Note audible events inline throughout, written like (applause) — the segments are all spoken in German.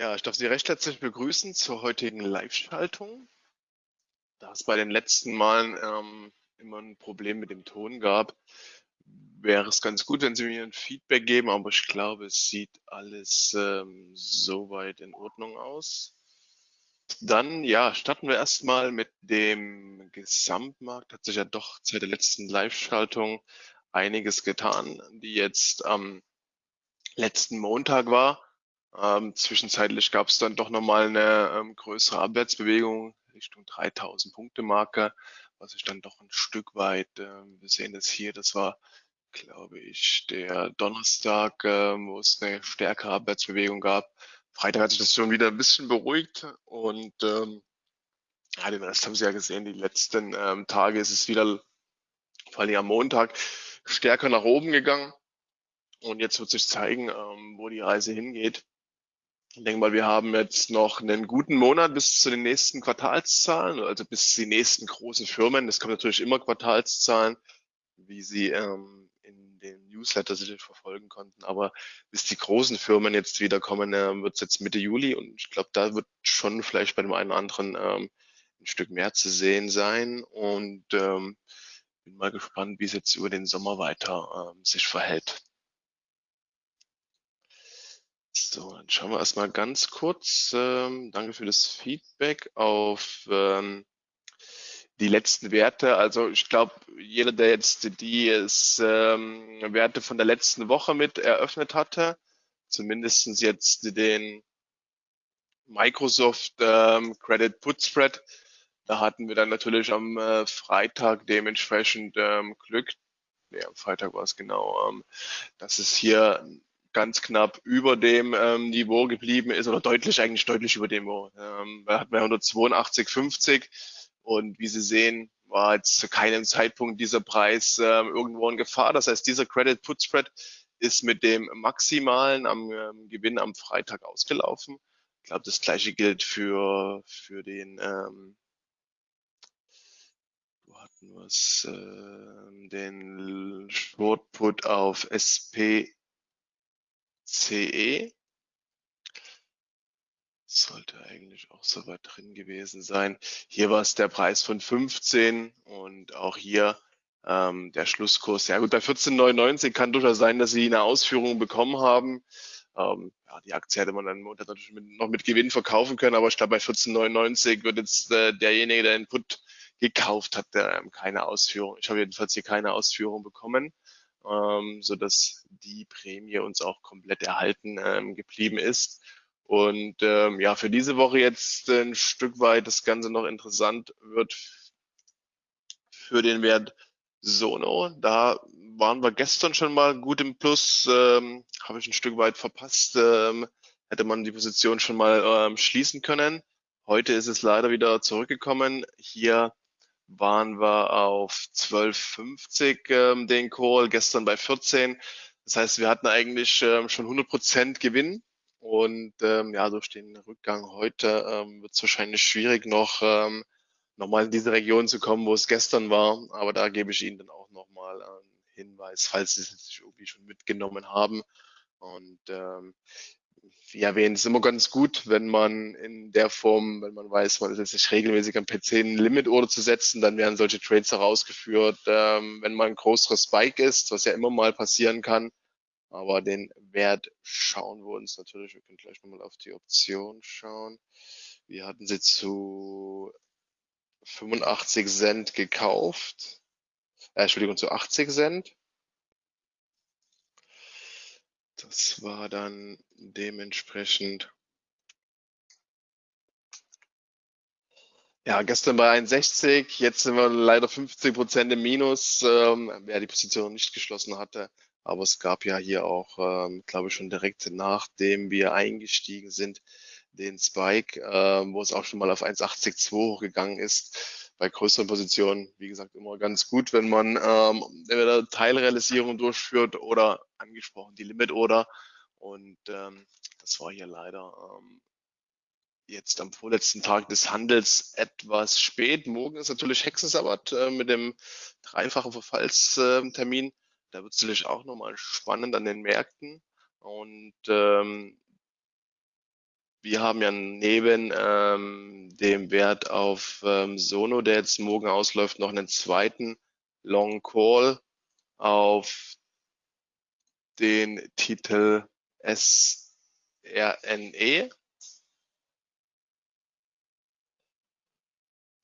Ja, ich darf Sie recht herzlich begrüßen zur heutigen Live-Schaltung. Da es bei den letzten Malen ähm, immer ein Problem mit dem Ton gab, wäre es ganz gut, wenn Sie mir ein Feedback geben, aber ich glaube, es sieht alles ähm, soweit in Ordnung aus. Dann, ja, starten wir erstmal mit dem Gesamtmarkt. Hat sich ja doch seit der letzten Live-Schaltung einiges getan, die jetzt am letzten Montag war. Ähm, zwischenzeitlich gab es dann doch nochmal eine ähm, größere Abwärtsbewegung Richtung 3000 Punkte Marke, was ich dann doch ein Stück weit, äh, wir sehen das hier, das war, glaube ich, der Donnerstag, äh, wo es eine stärkere Abwärtsbewegung gab. Freitag hat sich das schon wieder ein bisschen beruhigt und ähm, ja, den Rest haben Sie ja gesehen, die letzten ähm, Tage ist es wieder, vor allem am Montag, stärker nach oben gegangen. Und jetzt wird sich zeigen, ähm, wo die Reise hingeht. Ich denke mal, wir haben jetzt noch einen guten Monat bis zu den nächsten Quartalszahlen, also bis die nächsten großen Firmen. Es kommen natürlich immer Quartalszahlen, wie Sie ähm, in den Newsletter sicherlich verfolgen konnten. Aber bis die großen Firmen jetzt wiederkommen, äh, wird es jetzt Mitte Juli und ich glaube, da wird schon vielleicht bei dem einen oder anderen ähm, ein Stück mehr zu sehen sein. Und ähm, bin mal gespannt, wie es jetzt über den Sommer weiter ähm, sich verhält. So, dann schauen wir erstmal ganz kurz. Ähm, danke für das Feedback auf ähm, die letzten Werte. Also ich glaube, jeder, der jetzt die ähm, Werte von der letzten Woche mit eröffnet hatte, zumindest jetzt den Microsoft ähm, Credit Put Spread, da hatten wir dann natürlich am äh, Freitag dementsprechend ähm, Glück. Ja, am Freitag war es genau, ähm, dass es hier ganz knapp über dem ähm, Niveau geblieben ist oder deutlich, eigentlich deutlich über dem Niveau. Ähm, wir hatten 182,50 und wie Sie sehen, war jetzt zu keinem Zeitpunkt dieser Preis ähm, irgendwo in Gefahr. Das heißt, dieser Credit Put Spread ist mit dem maximalen am ähm, Gewinn am Freitag ausgelaufen. Ich glaube, das gleiche gilt für, für den ähm, hatten wir es, äh, den Short Put auf SP CE. Sollte eigentlich auch soweit drin gewesen sein. Hier war es der Preis von 15 und auch hier ähm, der Schlusskurs. Ja gut, bei 14,99 kann durchaus sein, dass Sie eine Ausführung bekommen haben. Ähm, ja, die Aktie hätte man dann natürlich mit, noch mit Gewinn verkaufen können, aber ich glaube, bei 14,99 wird jetzt äh, derjenige, der den Put gekauft hat, der, ähm, keine Ausführung. Ich habe jedenfalls hier keine Ausführung bekommen ähm, so dass die Prämie uns auch komplett erhalten ähm, geblieben ist. Und ähm, ja, für diese Woche jetzt ein Stück weit das Ganze noch interessant wird für den Wert Sono. Da waren wir gestern schon mal gut im Plus, ähm, habe ich ein Stück weit verpasst. Ähm, hätte man die Position schon mal ähm, schließen können. Heute ist es leider wieder zurückgekommen. Hier waren wir auf 12,50 ähm, den Call, gestern bei 14. Das heißt, wir hatten eigentlich ähm, schon 100 Prozent Gewinn. Und ähm, ja, durch den Rückgang heute ähm, wird es wahrscheinlich schwierig, noch ähm, nochmal in diese Region zu kommen, wo es gestern war. Aber da gebe ich Ihnen dann auch nochmal einen Hinweis, falls Sie es sich irgendwie schon mitgenommen haben. Und ähm, wie erwähnt, ist immer ganz gut, wenn man in der Form, wenn man weiß, man ist jetzt nicht regelmäßig am PC ein Limit-Order zu setzen, dann werden solche Trades herausgeführt, ähm, wenn man ein größeres Spike ist, was ja immer mal passieren kann. Aber den Wert schauen wir uns natürlich, wir können gleich nochmal auf die Option schauen. Wir hatten sie zu 85 Cent gekauft, äh, Entschuldigung, zu 80 Cent. Das war dann dementsprechend Ja, gestern bei 61, jetzt sind wir leider 50 Prozent im Minus, ähm, wer die Position nicht geschlossen hatte. Aber es gab ja hier auch, ähm, glaube ich, schon direkt nachdem wir eingestiegen sind, den Spike, ähm, wo es auch schon mal auf 1,82 hochgegangen ist bei größeren Positionen, wie gesagt, immer ganz gut, wenn man ähm, entweder Teilrealisierung durchführt oder angesprochen die Limit Order. Und ähm, das war hier leider ähm, jetzt am vorletzten Tag des Handels etwas spät. Morgen ist natürlich Hexensabbat äh, mit dem dreifachen Verfallstermin. Da wird es natürlich auch nochmal spannend an den Märkten. Und ähm, wir haben ja neben ähm, dem Wert auf ähm, Sono, der jetzt morgen ausläuft, noch einen zweiten Long Call auf den Titel SRNE.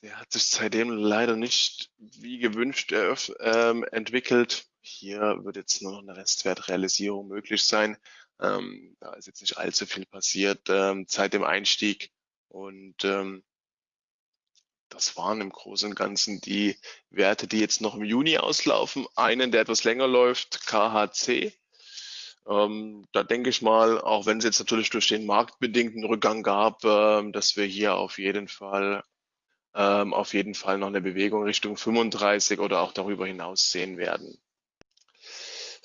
Der hat sich seitdem leider nicht wie gewünscht ähm, entwickelt. Hier wird jetzt nur noch eine Restwertrealisierung möglich sein. Ähm, da ist jetzt nicht allzu viel passiert ähm, seit dem Einstieg. Und ähm, das waren im Großen und Ganzen die Werte, die jetzt noch im Juni auslaufen. Einen, der etwas länger läuft, KHC. Ähm, da denke ich mal, auch wenn es jetzt natürlich durch den marktbedingten Rückgang gab, ähm, dass wir hier auf jeden Fall ähm, auf jeden Fall noch eine Bewegung Richtung 35 oder auch darüber hinaus sehen werden.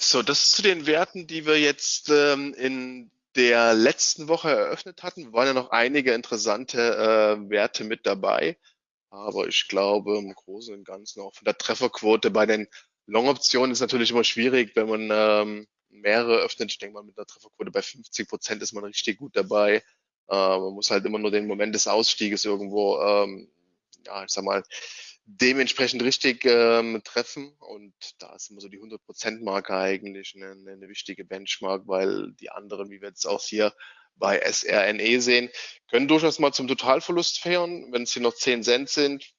So, das zu den Werten, die wir jetzt ähm, in der letzten Woche eröffnet hatten. Waren ja noch einige interessante äh, Werte mit dabei. Aber ich glaube, im Großen und Ganzen auch von der Trefferquote bei den Long-Optionen ist natürlich immer schwierig, wenn man ähm, mehrere öffnet. Ich denke mal, mit einer Trefferquote bei 50 Prozent ist man richtig gut dabei. Äh, man muss halt immer nur den Moment des Ausstieges irgendwo, ähm, ja, ich sag mal, dementsprechend richtig ähm, treffen. Und da ist immer so die 100%-Marke eigentlich eine, eine wichtige Benchmark, weil die anderen, wie wir jetzt auch hier bei SRNE sehen, können durchaus mal zum Totalverlust feiern, wenn es hier noch 10 Cent sind.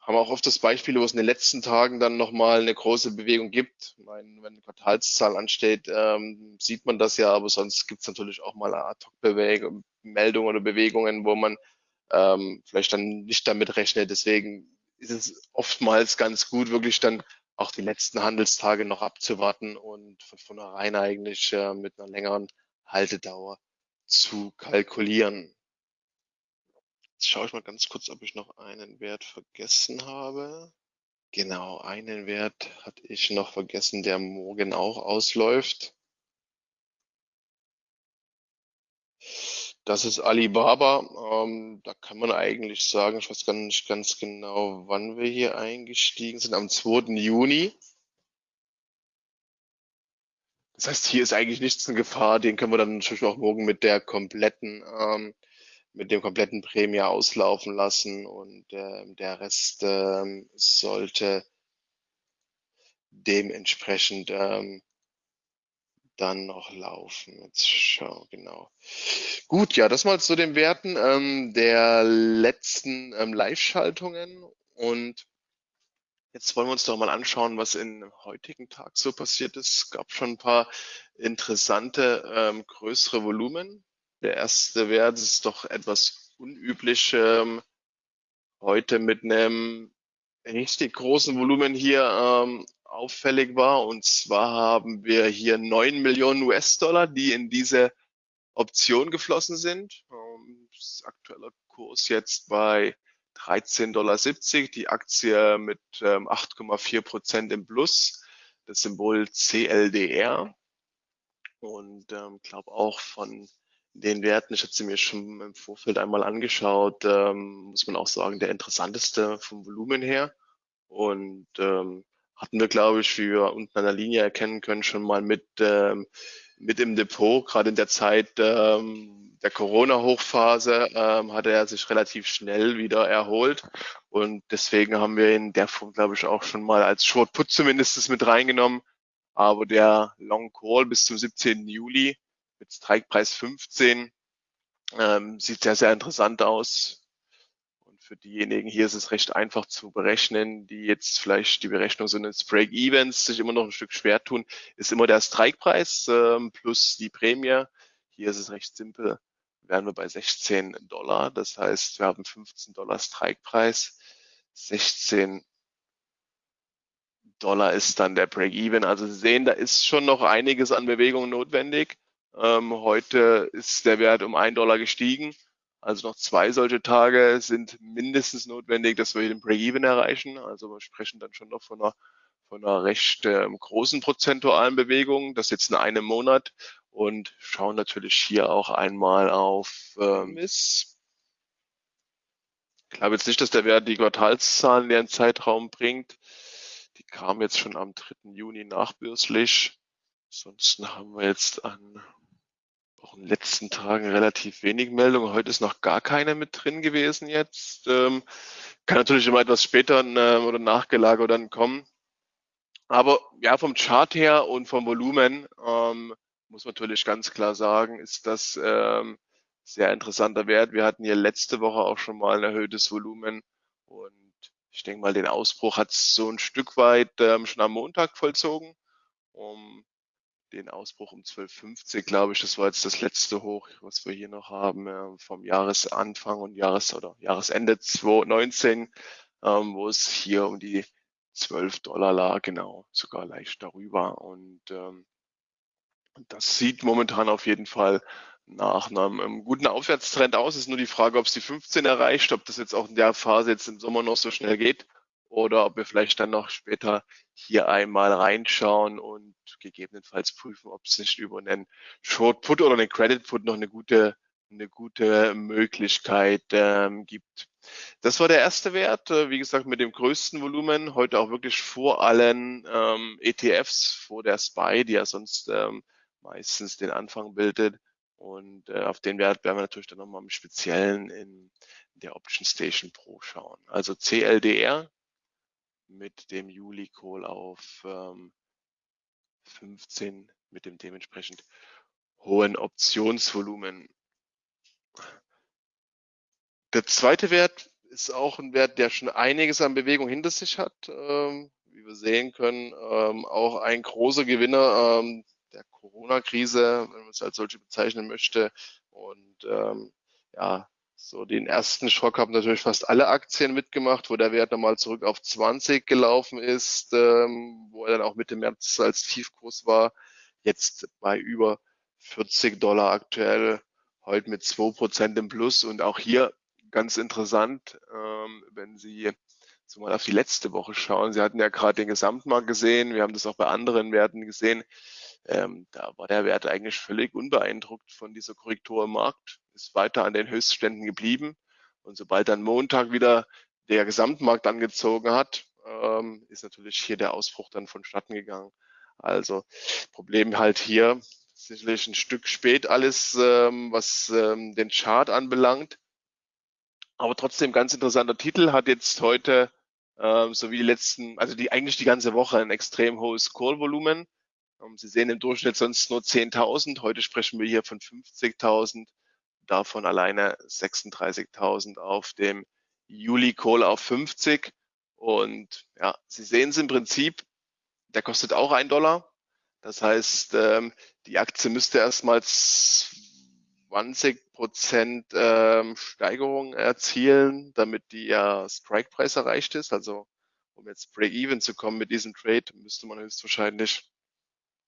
Haben wir auch oft das Beispiel, wo es in den letzten Tagen dann nochmal eine große Bewegung gibt. Ich meine, wenn eine Quartalszahl ansteht, ähm, sieht man das ja, aber sonst gibt es natürlich auch mal Ad-Hoc-Meldungen oder Bewegungen, wo man ähm, vielleicht dann nicht damit rechnet. Deswegen ist es oftmals ganz gut, wirklich dann auch die letzten Handelstage noch abzuwarten und von vornherein eigentlich äh, mit einer längeren Haltedauer zu kalkulieren. Jetzt schaue ich mal ganz kurz, ob ich noch einen Wert vergessen habe. Genau, einen Wert hatte ich noch vergessen, der morgen auch ausläuft. Das ist Alibaba. Ähm, da kann man eigentlich sagen, ich weiß gar nicht ganz genau, wann wir hier eingestiegen sind, am 2. Juni. Das heißt, hier ist eigentlich nichts in Gefahr. Den können wir dann natürlich auch morgen mit der kompletten, ähm, mit dem kompletten Prämie auslaufen lassen und äh, der Rest ähm, sollte dementsprechend ähm, dann noch laufen. Jetzt schau, genau. Gut, ja, das mal zu den Werten ähm, der letzten ähm, Live-Schaltungen. Und jetzt wollen wir uns doch mal anschauen, was in heutigen Tag so passiert ist. Es gab schon ein paar interessante ähm, größere Volumen. Der erste Wert ist doch etwas unüblich. Ähm, heute mit einem richtig großen Volumen hier ähm, auffällig war. Und zwar haben wir hier 9 Millionen US-Dollar, die in diese Option geflossen sind. Ähm, das aktuelle Kurs jetzt bei 13,70 Dollar. Die Aktie mit 8,4 ähm, Prozent im Plus. Das Symbol CLDR. Und ähm, glaube auch von den Werten, ich hatte sie mir schon im Vorfeld einmal angeschaut, ähm, muss man auch sagen, der interessanteste vom Volumen her. Und ähm, hatten wir, glaube ich, wie wir unten an der Linie erkennen können, schon mal mit, ähm, mit im Depot. Gerade in der Zeit ähm, der Corona-Hochphase ähm, hatte er sich relativ schnell wieder erholt. Und deswegen haben wir in der Form, glaube ich, auch schon mal als Short Put zumindest mit reingenommen. Aber der Long Call bis zum 17. Juli mit Strikepreis 15 ähm, sieht sehr, sehr interessant aus für diejenigen hier ist es recht einfach zu berechnen, die jetzt vielleicht die Berechnung so eines Break-Evens sich immer noch ein Stück schwer tun, ist immer der Strikepreis ähm, plus die Prämie. Hier ist es recht simpel, wären wir bei 16 Dollar. Das heißt, wir haben 15 Dollar Strikepreis, 16 Dollar ist dann der Break-Even. Also Sie sehen, da ist schon noch einiges an Bewegung notwendig. Ähm, heute ist der Wert um 1 Dollar gestiegen. Also noch zwei solche Tage sind mindestens notwendig, dass wir den Break-Even erreichen. Also wir sprechen dann schon noch von einer, von einer recht äh, großen prozentualen Bewegung. Das jetzt in einem Monat und schauen natürlich hier auch einmal auf ähm, ist. Ich glaube jetzt nicht, dass der Wert die Quartalszahlen in den Zeitraum bringt. Die kamen jetzt schon am 3. Juni nachbürslich. Ansonsten haben wir jetzt an in den letzten Tagen relativ wenig Meldungen. Heute ist noch gar keine mit drin gewesen jetzt. Ähm, kann natürlich immer etwas später äh, oder nachgelagert dann kommen. Aber ja, vom Chart her und vom Volumen ähm, muss man natürlich ganz klar sagen, ist das ähm, sehr interessanter Wert. Wir hatten hier letzte Woche auch schon mal ein erhöhtes Volumen und ich denke mal, den Ausbruch hat es so ein Stück weit ähm, schon am Montag vollzogen. Um den Ausbruch um 12,50, glaube ich, das war jetzt das letzte Hoch, was wir hier noch haben, äh, vom Jahresanfang und Jahres- oder Jahresende 2019, ähm, wo es hier um die 12 Dollar lag, genau, sogar leicht darüber. Und ähm, das sieht momentan auf jeden Fall nach einem, einem guten Aufwärtstrend aus. Ist nur die Frage, ob es die 15 erreicht, ob das jetzt auch in der Phase jetzt im Sommer noch so schnell geht oder ob wir vielleicht dann noch später hier einmal reinschauen und gegebenenfalls prüfen, ob es nicht über einen Short Put oder einen Credit Put noch eine gute, eine gute Möglichkeit ähm, gibt. Das war der erste Wert, äh, wie gesagt, mit dem größten Volumen, heute auch wirklich vor allen ähm, ETFs, vor der SPY, die ja sonst ähm, meistens den Anfang bildet. Und äh, auf den Wert werden wir natürlich dann nochmal im Speziellen in der Option Station Pro schauen. Also CLDR mit dem Juli Call auf ähm, 15 mit dem dementsprechend hohen Optionsvolumen. Der zweite Wert ist auch ein Wert, der schon einiges an Bewegung hinter sich hat. Ähm, wie wir sehen können, ähm, auch ein großer Gewinner ähm, der Corona-Krise, wenn man es als solche bezeichnen möchte. Und ähm, ja, so den ersten Schock haben natürlich fast alle Aktien mitgemacht, wo der Wert nochmal zurück auf 20 gelaufen ist, ähm, wo er dann auch Mitte März als Tiefkurs war. Jetzt bei über 40 Dollar aktuell, heute mit 2% im Plus. Und auch hier ganz interessant, ähm, wenn Sie so mal auf die letzte Woche schauen. Sie hatten ja gerade den Gesamtmarkt gesehen. Wir haben das auch bei anderen Werten gesehen. Ähm, da war der Wert eigentlich völlig unbeeindruckt von dieser Korrektur im Markt, ist weiter an den Höchstständen geblieben. Und sobald dann Montag wieder der Gesamtmarkt angezogen hat, ähm, ist natürlich hier der Ausbruch dann vonstatten gegangen. Also Problem halt hier sicherlich ein Stück spät alles, ähm, was ähm, den Chart anbelangt. Aber trotzdem ganz interessanter Titel, hat jetzt heute ähm, so wie die letzten, also die eigentlich die ganze Woche ein extrem hohes Call-Volumen. Ähm, Sie sehen im Durchschnitt sonst nur 10.000. Heute sprechen wir hier von 50.000, davon alleine 36.000 auf dem Juli Call auf 50. Und ja, Sie sehen es im Prinzip, der kostet auch ein Dollar. Das heißt, ähm, die Aktie müsste erstmals 20 Prozent ähm, Steigerung erzielen, damit die ja Strike-Preis erreicht ist. Also um jetzt Break-Even zu kommen mit diesem Trade, müsste man höchstwahrscheinlich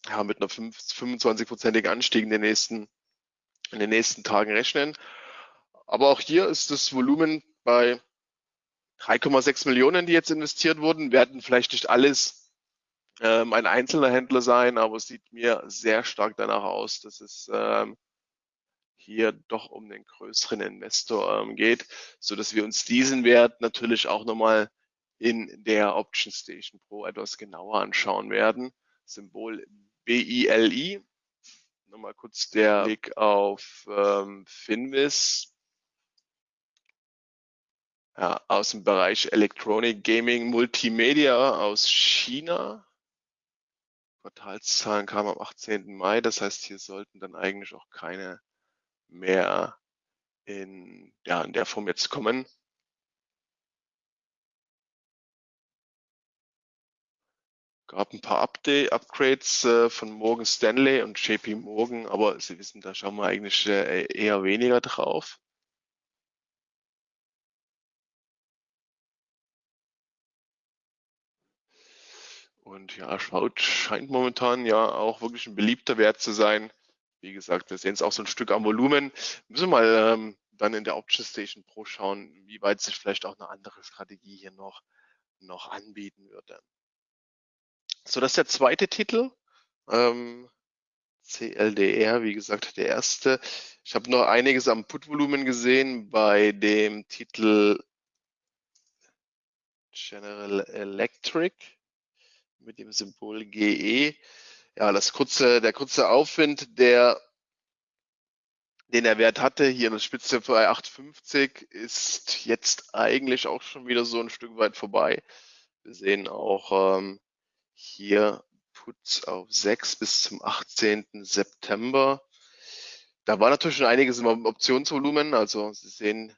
ja, mit einer 25-prozentigen Anstieg in den nächsten in den nächsten Tagen rechnen. Aber auch hier ist das Volumen bei 3,6 Millionen, die jetzt investiert wurden, werden vielleicht nicht alles ähm, ein einzelner Händler sein, aber es sieht mir sehr stark danach aus, dass es ähm, hier doch um den größeren Investor ähm, geht, so dass wir uns diesen Wert natürlich auch nochmal in der Option Station Pro etwas genauer anschauen werden. Symbol BILI. Nochmal kurz der Blick auf ähm, Finvis. Ja, aus dem Bereich Electronic Gaming Multimedia aus China. Quartalszahlen kamen am 18. Mai, das heißt, hier sollten dann eigentlich auch keine mehr in, ja, in der Form jetzt kommen. Gab ein paar Update, Upgrades äh, von Morgan Stanley und JP Morgan, aber Sie wissen, da schauen wir eigentlich äh, eher weniger drauf. Und ja, schaut, scheint momentan ja auch wirklich ein beliebter Wert zu sein. Wie gesagt, wir sehen es auch so ein Stück am Volumen. Müssen wir mal ähm, dann in der Option Station Pro schauen, wie weit sich vielleicht auch eine andere Strategie hier noch, noch anbieten würde. So, das ist der zweite Titel. Ähm, CLDR, wie gesagt, der erste. Ich habe noch einiges am Put-Volumen gesehen bei dem Titel General Electric mit dem Symbol GE ja, das kurze, der kurze Aufwind, der den der Wert hatte. Hier eine Spitze bei 8,50 ist jetzt eigentlich auch schon wieder so ein Stück weit vorbei. Wir sehen auch ähm, hier Puts auf 6 bis zum 18. September. Da war natürlich schon einiges im Optionsvolumen. Also Sie sehen,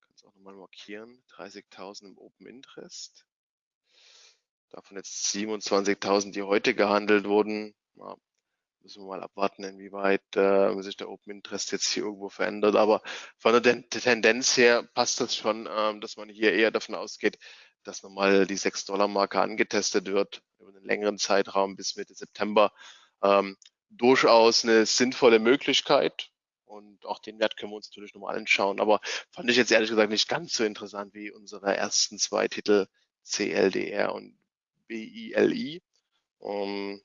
kann es auch nochmal markieren, 30.000 im Open Interest. Davon jetzt 27.000, die heute gehandelt wurden. Ja, müssen wir mal abwarten, inwieweit äh, sich der Open Interest jetzt hier irgendwo verändert. Aber von der Tendenz her passt das schon, ähm, dass man hier eher davon ausgeht, dass nochmal die 6-Dollar-Marke angetestet wird über einen längeren Zeitraum bis Mitte September. Ähm, durchaus eine sinnvolle Möglichkeit. Und auch den Wert können wir uns natürlich nochmal anschauen. Aber fand ich jetzt ehrlich gesagt nicht ganz so interessant wie unsere ersten zwei Titel CLDR und BILI. Um,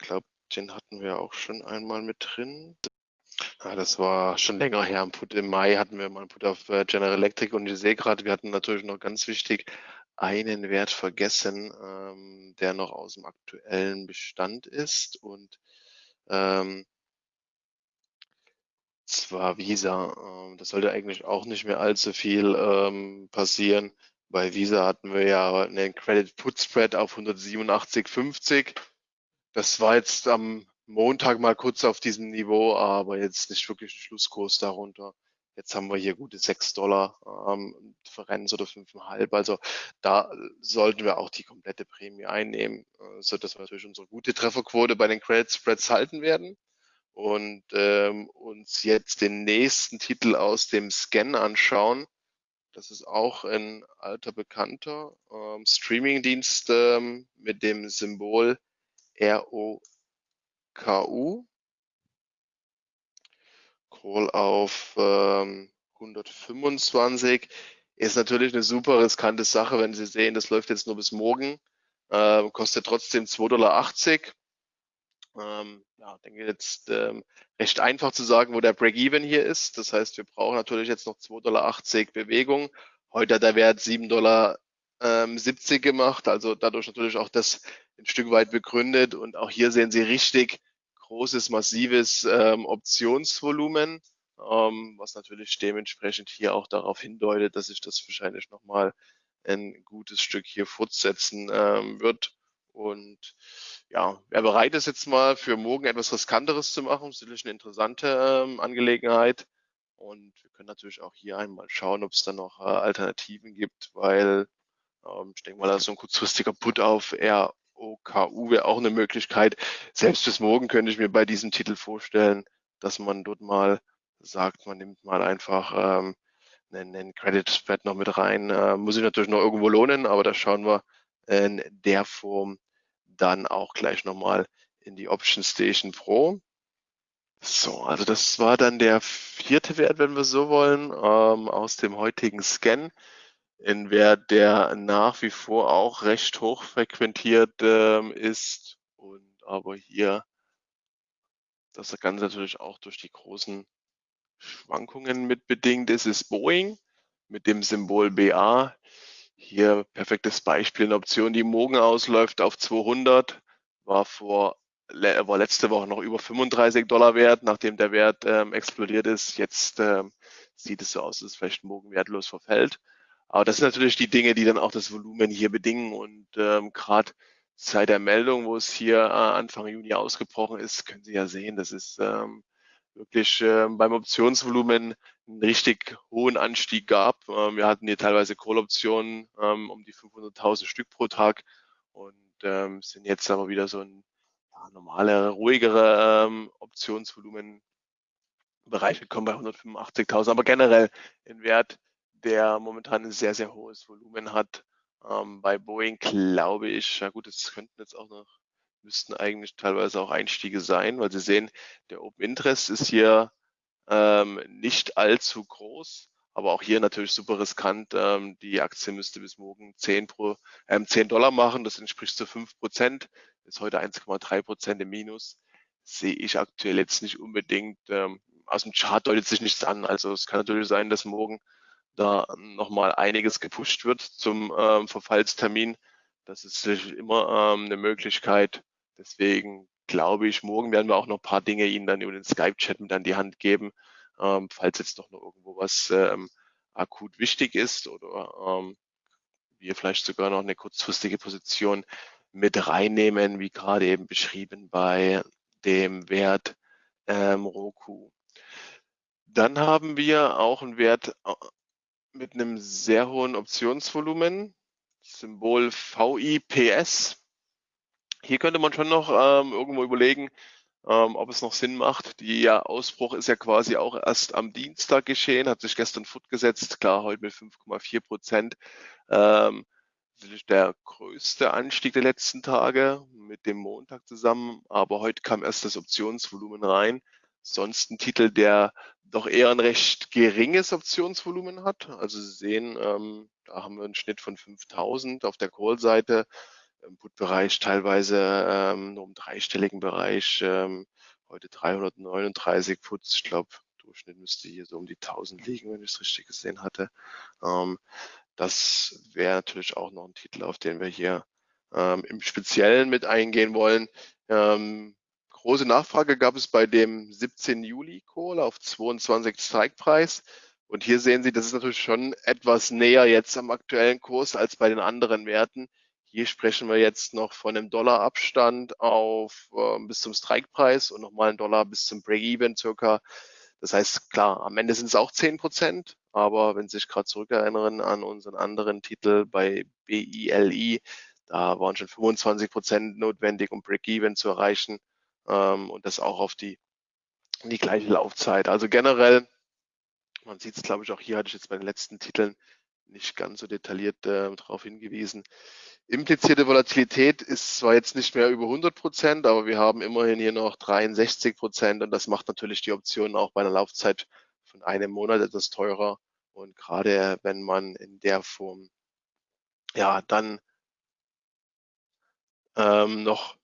ich glaube, den hatten wir auch schon einmal mit drin. Ja, das war schon länger her. Im Mai hatten wir mal einen Put auf äh, General Electric und ich sehe gerade, wir hatten natürlich noch ganz wichtig einen Wert vergessen, ähm, der noch aus dem aktuellen Bestand ist und ähm, zwar Visa. Ähm, das sollte eigentlich auch nicht mehr allzu viel ähm, passieren. Bei Visa hatten wir ja einen Credit Put Spread auf 187,50. Das war jetzt am Montag mal kurz auf diesem Niveau, aber jetzt nicht wirklich ein Schlusskurs darunter. Jetzt haben wir hier gute 6 Dollar ähm, Differenz oder 5,5. Also da sollten wir auch die komplette Prämie einnehmen, äh, so dass wir natürlich unsere gute Trefferquote bei den Credit Spreads halten werden und ähm, uns jetzt den nächsten Titel aus dem Scan anschauen. Das ist auch ein alter Bekannter ähm, Streamingdienst ähm, mit dem Symbol ROKU. Call auf ähm, 125 ist natürlich eine super riskante Sache, wenn Sie sehen, das läuft jetzt nur bis morgen, äh, kostet trotzdem 2,80 Dollar. Ähm, ja, denke jetzt ähm, recht einfach zu sagen, wo der Break-Even hier ist. Das heißt, wir brauchen natürlich jetzt noch 2,80 Dollar Bewegung. Heute hat der Wert 7,70 Dollar ähm, gemacht, also dadurch natürlich auch das ein Stück weit begründet. Und auch hier sehen Sie richtig großes, massives ähm, Optionsvolumen, ähm, was natürlich dementsprechend hier auch darauf hindeutet, dass sich das wahrscheinlich nochmal ein gutes Stück hier fortsetzen ähm, wird. Und ja, wer bereit ist jetzt mal für morgen etwas Riskanteres zu machen, ist natürlich eine interessante ähm, Angelegenheit. Und wir können natürlich auch hier einmal schauen, ob es da noch äh, Alternativen gibt, weil ähm, ich denke mal, da ist so ein kurzfristiger Put auf ROKU wäre auch eine Möglichkeit. Selbst bis morgen könnte ich mir bei diesem Titel vorstellen, dass man dort mal sagt, man nimmt mal einfach ähm, einen, einen Credit Spread noch mit rein. Äh, muss ich natürlich noch irgendwo lohnen, aber da schauen wir in der Form dann auch gleich nochmal in die Option Station Pro. So, also das war dann der vierte Wert, wenn wir so wollen, ähm, aus dem heutigen Scan. Ein Wert, der nach wie vor auch recht hoch frequentiert ähm, ist und aber hier das Ganze natürlich auch durch die großen Schwankungen mit bedingt ist, ist Boeing mit dem Symbol BA. Hier perfektes Beispiel, eine Option, die morgen ausläuft auf 200, war vor war letzte Woche noch über 35 Dollar wert, nachdem der Wert ähm, explodiert ist. Jetzt ähm, sieht es so aus, dass es vielleicht morgen wertlos verfällt. Aber das sind natürlich die Dinge, die dann auch das Volumen hier bedingen. Und ähm, gerade seit der Meldung, wo es hier äh, Anfang Juni ausgebrochen ist, können Sie ja sehen, das ist ähm, wirklich äh, beim Optionsvolumen einen richtig hohen Anstieg gab. Ähm, wir hatten hier teilweise Call-Optionen ähm, um die 500.000 Stück pro Tag und ähm, sind jetzt aber wieder so ein ja, normale, ruhigere ähm, Optionsvolumen Bereich gekommen bei 185.000, aber generell ein Wert, der momentan ein sehr, sehr hohes Volumen hat. Ähm, bei Boeing glaube ich, ja gut, es könnten jetzt auch noch müssten eigentlich teilweise auch Einstiege sein, weil Sie sehen, der Open Interest ist hier ähm, nicht allzu groß, aber auch hier natürlich super riskant. Ähm, die Aktie müsste bis morgen 10, pro, ähm, 10 Dollar machen, das entspricht zu 5 Prozent, ist heute 1,3 Prozent im Minus. Sehe ich aktuell jetzt nicht unbedingt. Ähm, aus dem Chart deutet sich nichts an. Also es kann natürlich sein, dass morgen da nochmal einiges gepusht wird zum ähm, Verfallstermin. Das ist immer ähm, eine Möglichkeit. Deswegen glaube ich, morgen werden wir auch noch ein paar Dinge Ihnen dann über den Skype-Chat mit an die Hand geben, ähm, falls jetzt doch noch irgendwo was ähm, akut wichtig ist oder ähm, wir vielleicht sogar noch eine kurzfristige Position mit reinnehmen, wie gerade eben beschrieben bei dem Wert ähm, Roku. Dann haben wir auch einen Wert äh, mit einem sehr hohen Optionsvolumen, Symbol VIPS. Hier könnte man schon noch ähm, irgendwo überlegen, ähm, ob es noch Sinn macht. Der Ausbruch ist ja quasi auch erst am Dienstag geschehen, hat sich gestern fortgesetzt, klar, heute mit 5,4 Prozent. Ähm, natürlich der größte Anstieg der letzten Tage mit dem Montag zusammen, aber heute kam erst das Optionsvolumen rein. Sonst ein Titel, der doch eher ein recht geringes Optionsvolumen hat. Also Sie sehen, ähm, da haben wir einen Schnitt von 5000 auf der Call-Seite im Put-Bereich teilweise ähm, nur im dreistelligen Bereich. Ähm, heute 339 Puts. Ich glaube, Durchschnitt müsste hier so um die 1000 liegen, wenn ich es richtig gesehen hatte. Ähm, das wäre natürlich auch noch ein Titel, auf den wir hier ähm, im Speziellen mit eingehen wollen. Ähm, große Nachfrage gab es bei dem 17 Juli Call auf 22 Strike-Preis. Und hier sehen Sie, das ist natürlich schon etwas näher jetzt am aktuellen Kurs als bei den anderen Werten. Hier sprechen wir jetzt noch von einem Dollarabstand auf äh, bis zum Strikepreis und nochmal einen Dollar bis zum Break-Even circa. Das heißt, klar, am Ende sind es auch 10 Prozent, aber wenn Sie sich gerade zurückerinnern an unseren anderen Titel bei BILI, da waren schon 25 Prozent notwendig, um Break-Even zu erreichen ähm, und das auch auf die, die gleiche Laufzeit. Also generell, man sieht es, glaube ich, auch hier hatte ich jetzt bei den letzten Titeln nicht ganz so detailliert äh, darauf hingewiesen. Implizierte Volatilität ist zwar jetzt nicht mehr über 100 Prozent, aber wir haben immerhin hier noch 63 Prozent und das macht natürlich die Option auch bei einer Laufzeit von einem Monat etwas teurer. Und gerade wenn man in der Form ja dann ähm, noch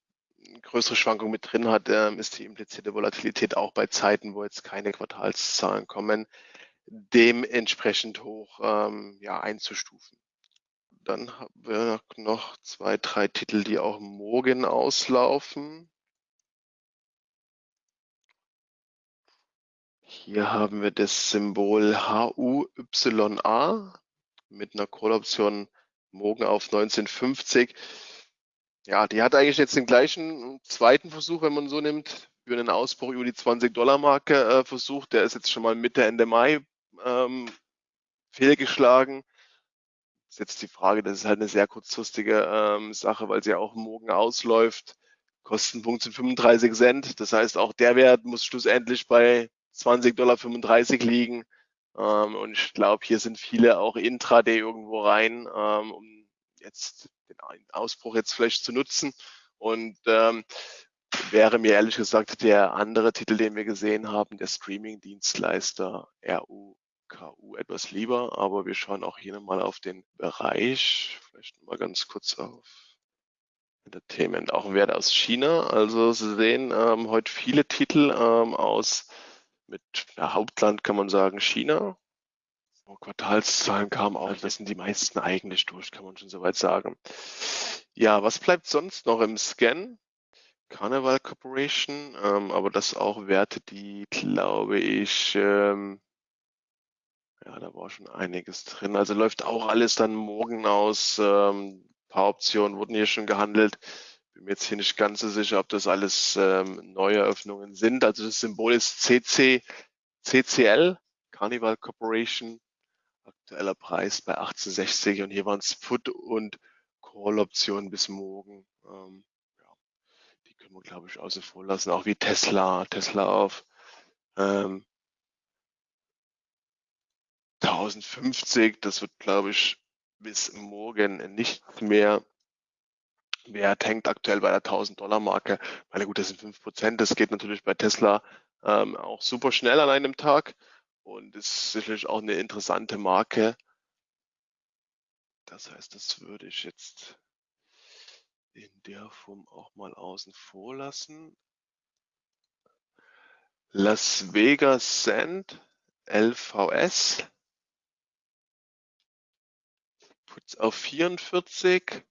größere Schwankungen mit drin hat, ähm, ist die implizierte Volatilität auch bei Zeiten, wo jetzt keine Quartalszahlen kommen, dementsprechend hoch ähm, ja, einzustufen. Dann haben wir noch zwei, drei Titel, die auch morgen auslaufen. Hier haben wir das Symbol HUYA mit einer Call-Option morgen auf 1950. Ja, die hat eigentlich jetzt den gleichen zweiten Versuch, wenn man so nimmt, für einen Ausbruch über die 20-Dollar-Marke äh, versucht. Der ist jetzt schon mal Mitte, Ende Mai ähm, fehlgeschlagen. Ist jetzt die Frage, das ist halt eine sehr kurzfristige ähm, Sache, weil sie ja auch morgen ausläuft. Kostenpunkt sind 35 Cent. Das heißt, auch der Wert muss schlussendlich bei 20,35 Dollar liegen. Ähm, und ich glaube, hier sind viele auch intraday irgendwo rein, ähm, um jetzt den Ausbruch jetzt vielleicht zu nutzen. Und ähm, wäre mir ehrlich gesagt der andere Titel, den wir gesehen haben, der Streaming-Dienstleister RUKU etwas lieber. Aber wir schauen auch hier nochmal auf den Bereich, vielleicht mal ganz kurz auf Entertainment, auch ein Wert aus China. Also Sie sehen ähm, heute viele Titel ähm, aus mit Hauptland kann man sagen China. Quartalszahlen kamen auch, das sind die meisten eigentlich durch, kann man schon soweit sagen. Ja, was bleibt sonst noch im Scan? Carnival Corporation, ähm, aber das auch Werte, die glaube ich, ähm, ja, da war schon einiges drin. Also läuft auch alles dann morgen aus. Ähm, paar Optionen wurden hier schon gehandelt. Bin mir jetzt hier nicht ganz so sicher, ob das alles ähm, neue Eröffnungen sind. Also das Symbol ist CC, CCL, Carnival Corporation. Aktueller Preis bei 1860 und hier waren es Put- und Call-Optionen bis morgen. Ähm, ja, die können wir, glaube ich, außen vor lassen. Auch wie Tesla, Tesla auf ähm, 1050. Das wird, glaube ich, bis morgen nicht mehr Wert hängt aktuell bei der 1000 Dollar Marke. Weil gut, das sind 5 Prozent. Das geht natürlich bei Tesla ähm, auch super schnell an einem Tag und ist sicherlich auch eine interessante Marke. Das heißt, das würde ich jetzt in der Form auch mal außen vor lassen. Las Vegas Sand, LVS. Putz auf 44.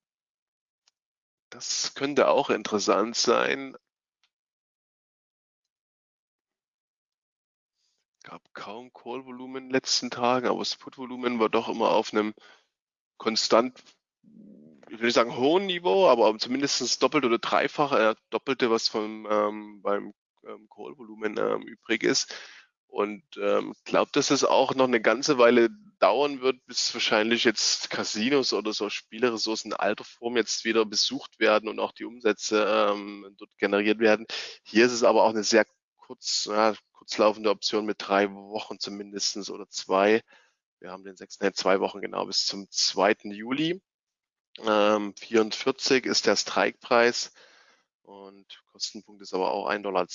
Das könnte auch interessant sein. Gab kaum Call-Volumen in den letzten Tagen, aber das Put-Volumen war doch immer auf einem konstant, ich will nicht sagen hohen Niveau, aber zumindest doppelt oder dreifach, äh, doppelte, was vom, ähm, beim ähm, Call-Volumen ähm, übrig ist. Und ähm, glaube, dass es auch noch eine ganze Weile dauern wird, bis wahrscheinlich jetzt Casinos oder so Spielressourcen in alter Form jetzt wieder besucht werden und auch die Umsätze ähm, dort generiert werden. Hier ist es aber auch eine sehr kurz, ja, kurzlaufende Option mit drei Wochen zumindestens oder zwei. Wir haben den sechsten, zwei Wochen genau bis zum 2. Juli. Ähm, 44 ist der Strikepreis und Kostenpunkt ist aber auch 1,10 Dollar.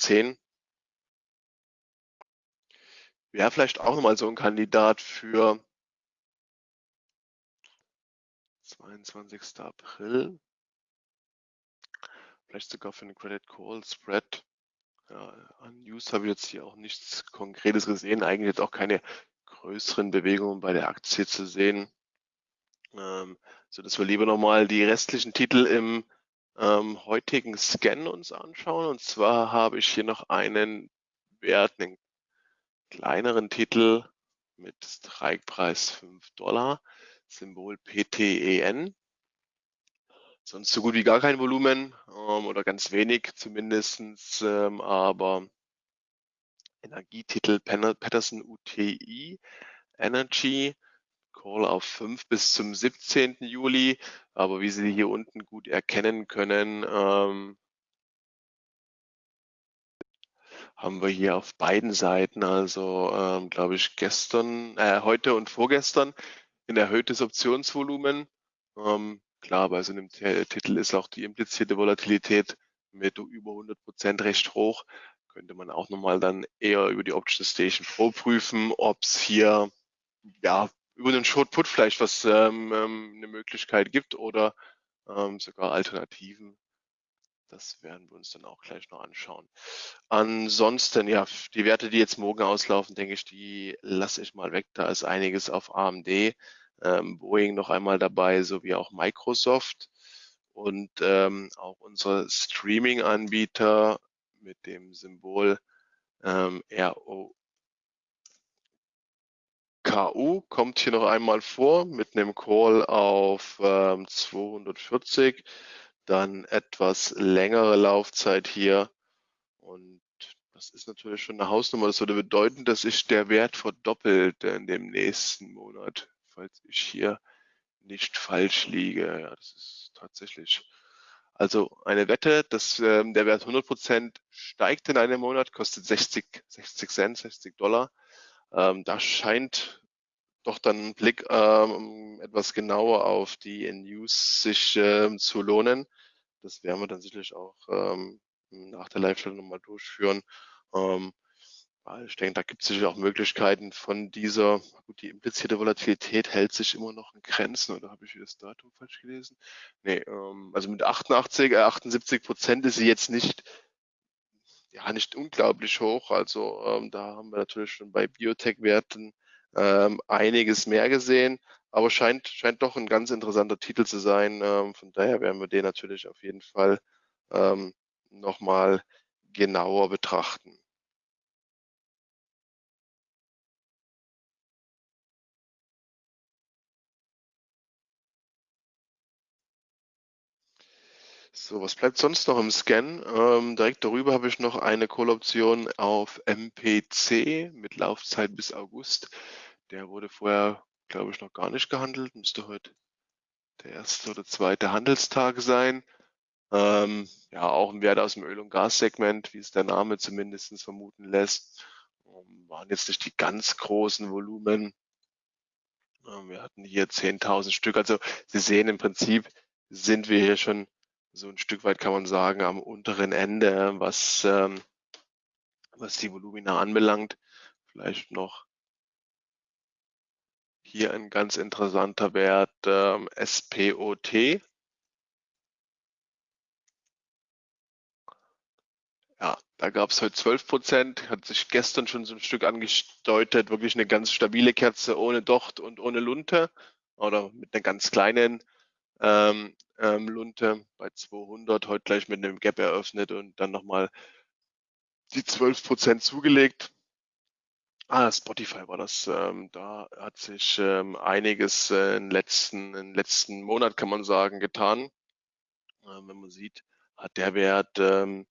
Wäre vielleicht auch nochmal so ein Kandidat für 22. April. Vielleicht sogar für eine Credit Call Spread. Ja, an News habe ich jetzt hier auch nichts Konkretes gesehen. Eigentlich jetzt auch keine größeren Bewegungen bei der Aktie zu sehen. Ähm, so dass wir lieber nochmal die restlichen Titel im ähm, heutigen Scan uns anschauen. Und zwar habe ich hier noch einen Wert, einen kleineren Titel mit Strikepreis 5 Dollar, Symbol PTEN. Sonst so gut wie gar kein Volumen ähm, oder ganz wenig zumindestens, ähm, aber Energietitel Patterson UTI Energy Call auf 5 bis zum 17. Juli. Aber wie Sie hier unten gut erkennen können, ähm, haben wir hier auf beiden Seiten, also ähm, glaube ich gestern, äh, heute und vorgestern, ein erhöhtes Optionsvolumen. Ähm, klar, bei so einem Titel ist auch die implizierte Volatilität mit über 100 Prozent recht hoch. Könnte man auch nochmal dann eher über die Option Station Pro prüfen, ob es hier ja über den Short Put vielleicht was ähm, ähm, eine Möglichkeit gibt oder ähm, sogar Alternativen das werden wir uns dann auch gleich noch anschauen. Ansonsten, ja, die Werte, die jetzt morgen auslaufen, denke ich, die lasse ich mal weg. Da ist einiges auf AMD, ähm, Boeing noch einmal dabei, sowie auch Microsoft und ähm, auch unsere Streaming-Anbieter mit dem Symbol ähm, ROKU kommt hier noch einmal vor mit einem Call auf ähm, 240 dann etwas längere Laufzeit hier. Und das ist natürlich schon eine Hausnummer. Das würde bedeuten, dass sich der Wert verdoppelt in dem nächsten Monat, falls ich hier nicht falsch liege. Ja, das ist tatsächlich. Also eine Wette, dass ähm, der Wert 100% steigt in einem Monat, kostet 60, 60 Cent, 60 Dollar. Ähm, da scheint doch dann ein Blick ähm, etwas genauer auf die News sich ähm, zu lohnen. Das werden wir dann sicherlich auch ähm, nach der Live-Stellung nochmal durchführen. Ähm, ich denke, da gibt es sicher auch Möglichkeiten von dieser, gut, die implizierte Volatilität hält sich immer noch in Grenzen, oder habe ich das Datum falsch gelesen? Nee, ähm, also mit 88, äh, 78 Prozent ist sie jetzt nicht ja nicht unglaublich hoch. Also ähm, da haben wir natürlich schon bei Biotech-Werten ähm, einiges mehr gesehen, aber scheint, scheint doch ein ganz interessanter Titel zu sein. Ähm, von daher werden wir den natürlich auf jeden Fall ähm, nochmal genauer betrachten. So, was bleibt sonst noch im Scan? Ähm, direkt darüber habe ich noch eine Call-Option auf MPC mit Laufzeit bis August. Der wurde vorher, glaube ich, noch gar nicht gehandelt. Müsste heute der erste oder zweite Handelstag sein. Ähm, ja, auch ein Wert aus dem Öl- und Gassegment, wie es der Name zumindest vermuten lässt. Ähm, waren jetzt nicht die ganz großen Volumen. Ähm, wir hatten hier 10.000 Stück. Also Sie sehen im Prinzip, sind wir hier schon so ein Stück weit, kann man sagen, am unteren Ende, was, ähm, was die Volumina anbelangt. Vielleicht noch hier ein ganz interessanter Wert, ähm, SPOT. Ja, da gab es heute 12 Prozent, hat sich gestern schon so ein Stück angedeutet, wirklich eine ganz stabile Kerze ohne Docht und ohne Lunte oder mit einer ganz kleinen ähm, ähm, Lunte bei 200, heute gleich mit einem Gap eröffnet und dann nochmal die 12 Prozent zugelegt. Ah, Spotify war das. Ähm, da hat sich ähm, einiges äh, im letzten, im letzten Monat, kann man sagen, getan. Ähm, wenn man sieht, hat der Wert ähm,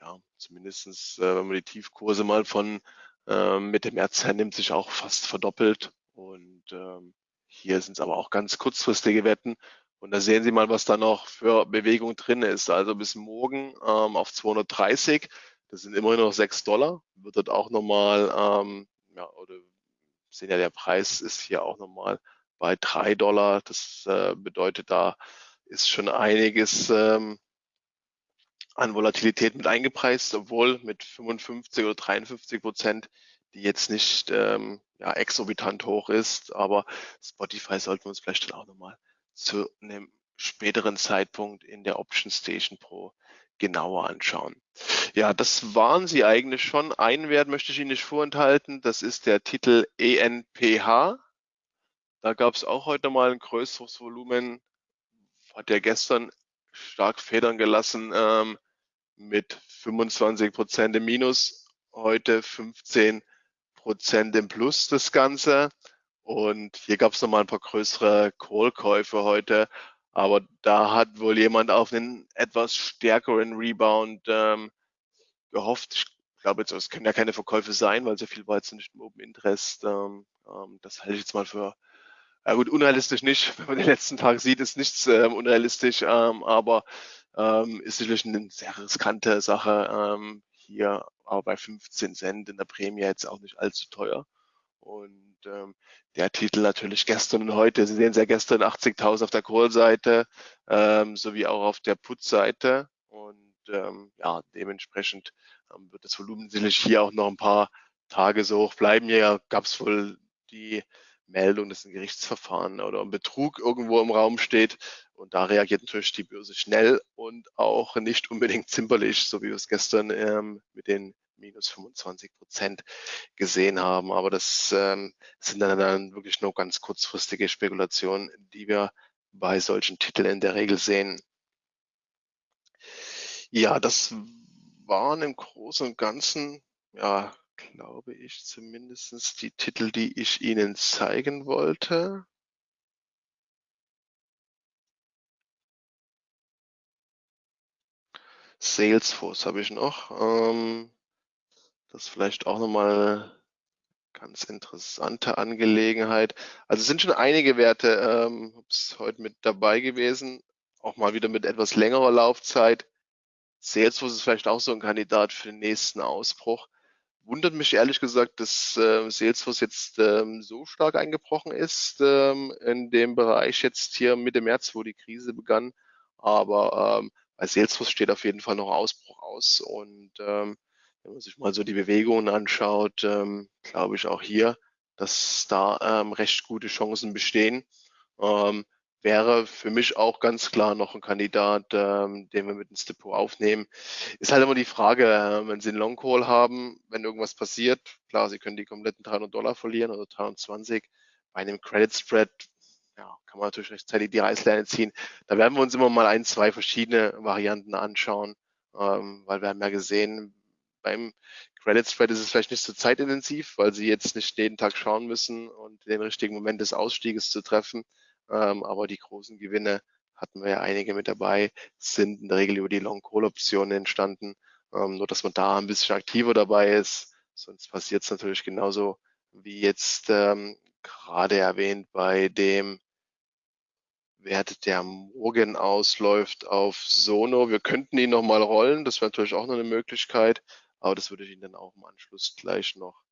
ja zumindestens, äh, wenn man die Tiefkurse mal von ähm, Mitte März hernimmt, sich auch fast verdoppelt. Und ähm, hier sind es aber auch ganz kurzfristige Wetten. Und da sehen Sie mal, was da noch für Bewegung drin ist. Also bis morgen ähm, auf 230. Das sind immerhin noch 6 Dollar. Wird dort auch nochmal, ähm, ja, oder sehen ja, der Preis ist hier auch nochmal bei 3 Dollar. Das äh, bedeutet, da ist schon einiges ähm, an Volatilität mit eingepreist, obwohl mit 55 oder 53 Prozent, die jetzt nicht ähm, ja, exorbitant hoch ist. Aber Spotify sollten wir uns vielleicht dann auch nochmal zu einem späteren Zeitpunkt in der Option Station Pro genauer anschauen. Ja, das waren sie eigentlich schon. Einen Wert möchte ich Ihnen nicht vorenthalten. Das ist der Titel ENPH. Da gab es auch heute mal ein größeres Volumen. Hat ja gestern stark federn gelassen ähm, mit 25 Prozent im Minus. Heute 15 Prozent im Plus das Ganze. Und hier gab es nochmal ein paar größere Call-Käufe heute. Aber da hat wohl jemand auf einen etwas stärkeren Rebound ähm, gehofft. Ich glaube jetzt, es können ja keine Verkäufe sein, weil so viel war jetzt nicht im Open Interest. Ähm, ähm, das halte ich jetzt mal für, ja gut, unrealistisch nicht. (laughs) Wenn man den letzten Tag sieht, ist nichts ähm, unrealistisch, ähm, aber ähm, ist sicherlich eine sehr riskante Sache. Ähm, hier aber bei 15 Cent in der Prämie jetzt auch nicht allzu teuer. Und ähm, der Titel natürlich gestern und heute. Sie sehen es ja gestern 80.000 auf der Call-Seite ähm, sowie auch auf der Put-Seite. Und ähm, ja, dementsprechend ähm, wird das Volumen sicherlich hier auch noch ein paar Tage so hoch bleiben. Hier gab es wohl die Meldung, dass ein Gerichtsverfahren oder ein Betrug irgendwo im Raum steht. Und da reagiert natürlich die Börse schnell und auch nicht unbedingt zimperlich, so wie wir es gestern ähm, mit den minus 25 Prozent gesehen haben. Aber das ähm, sind dann, dann wirklich nur ganz kurzfristige Spekulationen, die wir bei solchen Titeln in der Regel sehen. Ja, das waren im Großen und Ganzen, ja, glaube ich, zumindest die Titel, die ich Ihnen zeigen wollte. Salesforce habe ich noch. Ähm, das ist vielleicht auch nochmal ganz interessante Angelegenheit. Also es sind schon einige Werte ähm, heute mit dabei gewesen, auch mal wieder mit etwas längerer Laufzeit. Salesforce ist vielleicht auch so ein Kandidat für den nächsten Ausbruch. Wundert mich ehrlich gesagt, dass äh, Salesforce jetzt ähm, so stark eingebrochen ist ähm, in dem Bereich jetzt hier Mitte März, wo die Krise begann. Aber ähm, bei Salesforce steht auf jeden Fall noch Ausbruch aus und ähm, wenn man sich mal so die Bewegungen anschaut, ähm, glaube ich auch hier, dass da ähm, recht gute Chancen bestehen. Ähm, wäre für mich auch ganz klar noch ein Kandidat, ähm, den wir mit ins Depot aufnehmen. Ist halt immer die Frage, äh, wenn Sie einen Long Call haben, wenn irgendwas passiert, klar, Sie können die kompletten 300 Dollar verlieren oder 320. Bei einem Credit Spread ja, kann man natürlich rechtzeitig die Reißleine ziehen. Da werden wir uns immer mal ein, zwei verschiedene Varianten anschauen, ähm, weil wir haben ja gesehen, beim Credit Spread ist es vielleicht nicht so zeitintensiv, weil Sie jetzt nicht jeden Tag schauen müssen und den richtigen Moment des Ausstieges zu treffen. Ähm, aber die großen Gewinne hatten wir ja einige mit dabei, sind in der Regel über die Long-Call-Optionen entstanden. Ähm, nur, dass man da ein bisschen aktiver dabei ist. Sonst passiert es natürlich genauso wie jetzt ähm, gerade erwähnt bei dem Wert, der morgen ausläuft auf Sono. Wir könnten ihn nochmal rollen. Das wäre natürlich auch noch eine Möglichkeit. Aber das würde ich Ihnen dann auch im Anschluss gleich noch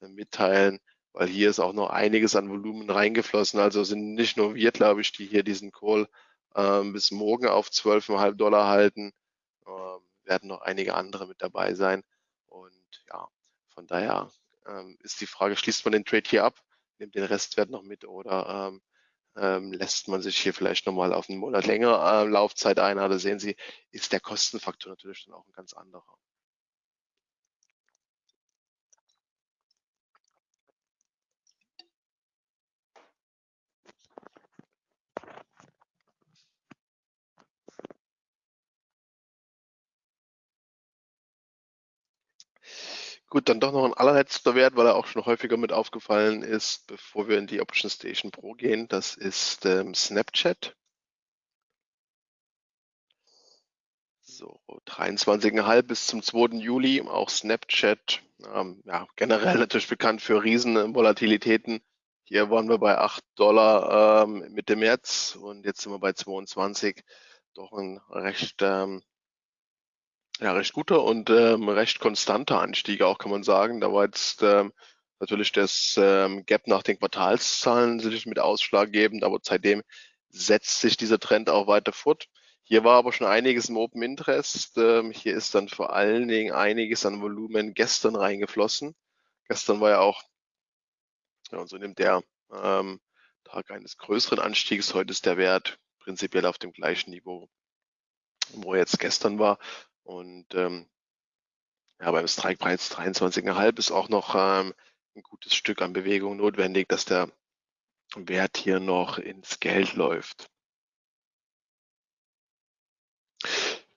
äh, mitteilen, weil hier ist auch noch einiges an Volumen reingeflossen. Also sind nicht nur wir, glaube ich, die hier diesen Call ähm, bis morgen auf 12,5 Dollar halten. Ähm, werden noch einige andere mit dabei sein. Und ja, von daher ähm, ist die Frage, schließt man den Trade hier ab, nimmt den Restwert noch mit oder ähm, ähm, lässt man sich hier vielleicht nochmal auf einen Monat längere äh, Laufzeit ein. Da sehen Sie, ist der Kostenfaktor natürlich dann auch ein ganz anderer. Gut, dann doch noch ein allerletzter Wert, weil er auch schon häufiger mit aufgefallen ist, bevor wir in die Option Station Pro gehen. Das ist ähm, Snapchat. So, 23,5 bis zum 2. Juli. Auch Snapchat, ähm, ja, generell natürlich bekannt für riesen Volatilitäten. Hier waren wir bei 8 Dollar ähm, Mitte März und jetzt sind wir bei 22. Doch ein recht ähm, ja, recht guter und ähm, recht konstanter Anstieg auch, kann man sagen. Da war jetzt ähm, natürlich das ähm, Gap nach den Quartalszahlen sicherlich mit ausschlaggebend, aber seitdem setzt sich dieser Trend auch weiter fort. Hier war aber schon einiges im Open Interest. Ähm, hier ist dann vor allen Dingen einiges an Volumen gestern reingeflossen. Gestern war ja auch, ja, und so nimmt der ähm, Tag eines größeren Anstiegs. Heute ist der Wert prinzipiell auf dem gleichen Niveau, wo er jetzt gestern war. Und ähm, ja, beim Strikepreis 23,5 ist auch noch ähm, ein gutes Stück an Bewegung notwendig, dass der Wert hier noch ins Geld läuft.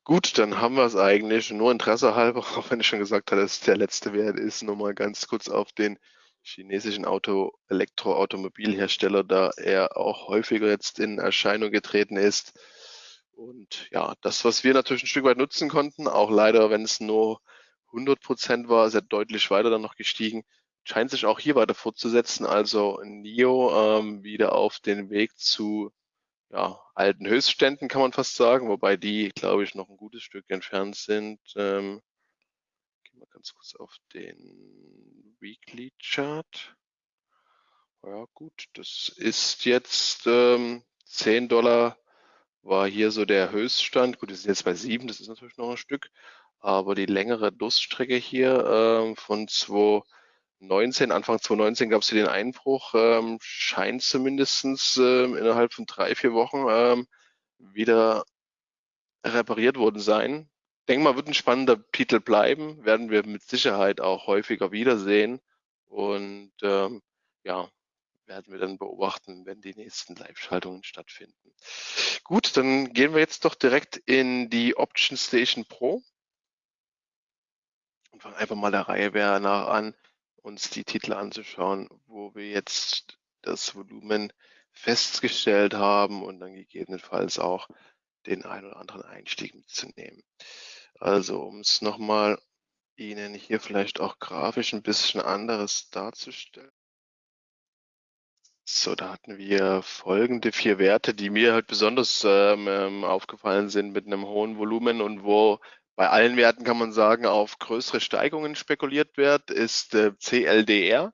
Gut, dann haben wir es eigentlich. Nur Interesse halber, (laughs) auch wenn ich schon gesagt habe, dass der letzte Wert ist, nochmal ganz kurz auf den chinesischen Auto, Elektroautomobilhersteller, da er auch häufiger jetzt in Erscheinung getreten ist. Und ja, das, was wir natürlich ein Stück weit nutzen konnten, auch leider, wenn es nur 100 Prozent war, er deutlich weiter dann noch gestiegen, scheint sich auch hier weiter fortzusetzen. Also NIO ähm, wieder auf den Weg zu ja, alten Höchstständen, kann man fast sagen, wobei die, glaube ich, noch ein gutes Stück entfernt sind. Ähm, gehen wir ganz kurz auf den Weekly Chart. Ja, gut, das ist jetzt ähm, 10 Dollar war hier so der Höchststand. Gut, wir sind jetzt bei sieben, das ist natürlich noch ein Stück. Aber die längere Durststrecke hier ähm, von 2019, Anfang 2019 gab es hier den Einbruch, ähm, scheint zumindestens ähm, innerhalb von drei, vier Wochen ähm, wieder repariert worden sein. Ich denke mal, wird ein spannender Titel bleiben, werden wir mit Sicherheit auch häufiger wiedersehen. Und ähm, ja, werden wir dann beobachten, wenn die nächsten Live-Schaltungen stattfinden. Gut, dann gehen wir jetzt doch direkt in die Option Station Pro und fangen einfach mal der Reihe nach an, uns die Titel anzuschauen, wo wir jetzt das Volumen festgestellt haben und dann gegebenenfalls auch den ein oder anderen Einstieg mitzunehmen. Also um es nochmal Ihnen hier vielleicht auch grafisch ein bisschen anderes darzustellen. So, da hatten wir folgende vier Werte, die mir halt besonders ähm, ähm, aufgefallen sind mit einem hohen Volumen und wo bei allen Werten kann man sagen, auf größere Steigungen spekuliert wird, ist äh, CLDR,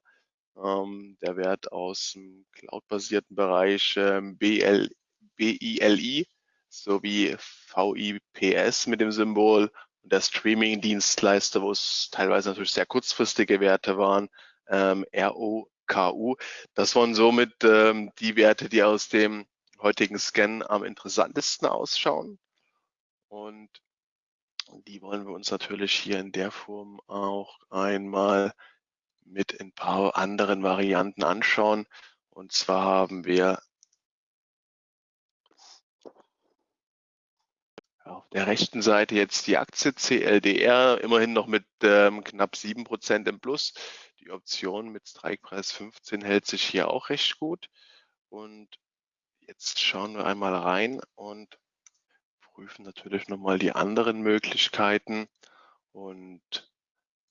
ähm, der Wert aus dem cloud-basierten Bereich ähm, BL, BILI sowie VIPS mit dem Symbol und der Streaming-Dienstleister, wo es teilweise natürlich sehr kurzfristige Werte waren, ähm, RO KU. Das waren somit ähm, die Werte, die aus dem heutigen Scan am interessantesten ausschauen. Und die wollen wir uns natürlich hier in der Form auch einmal mit ein paar anderen Varianten anschauen. Und zwar haben wir auf der rechten Seite jetzt die Aktie CLDR, immerhin noch mit ähm, knapp sieben Prozent im Plus. Die Option mit Strikepreis 15 hält sich hier auch recht gut. Und jetzt schauen wir einmal rein und prüfen natürlich nochmal die anderen Möglichkeiten und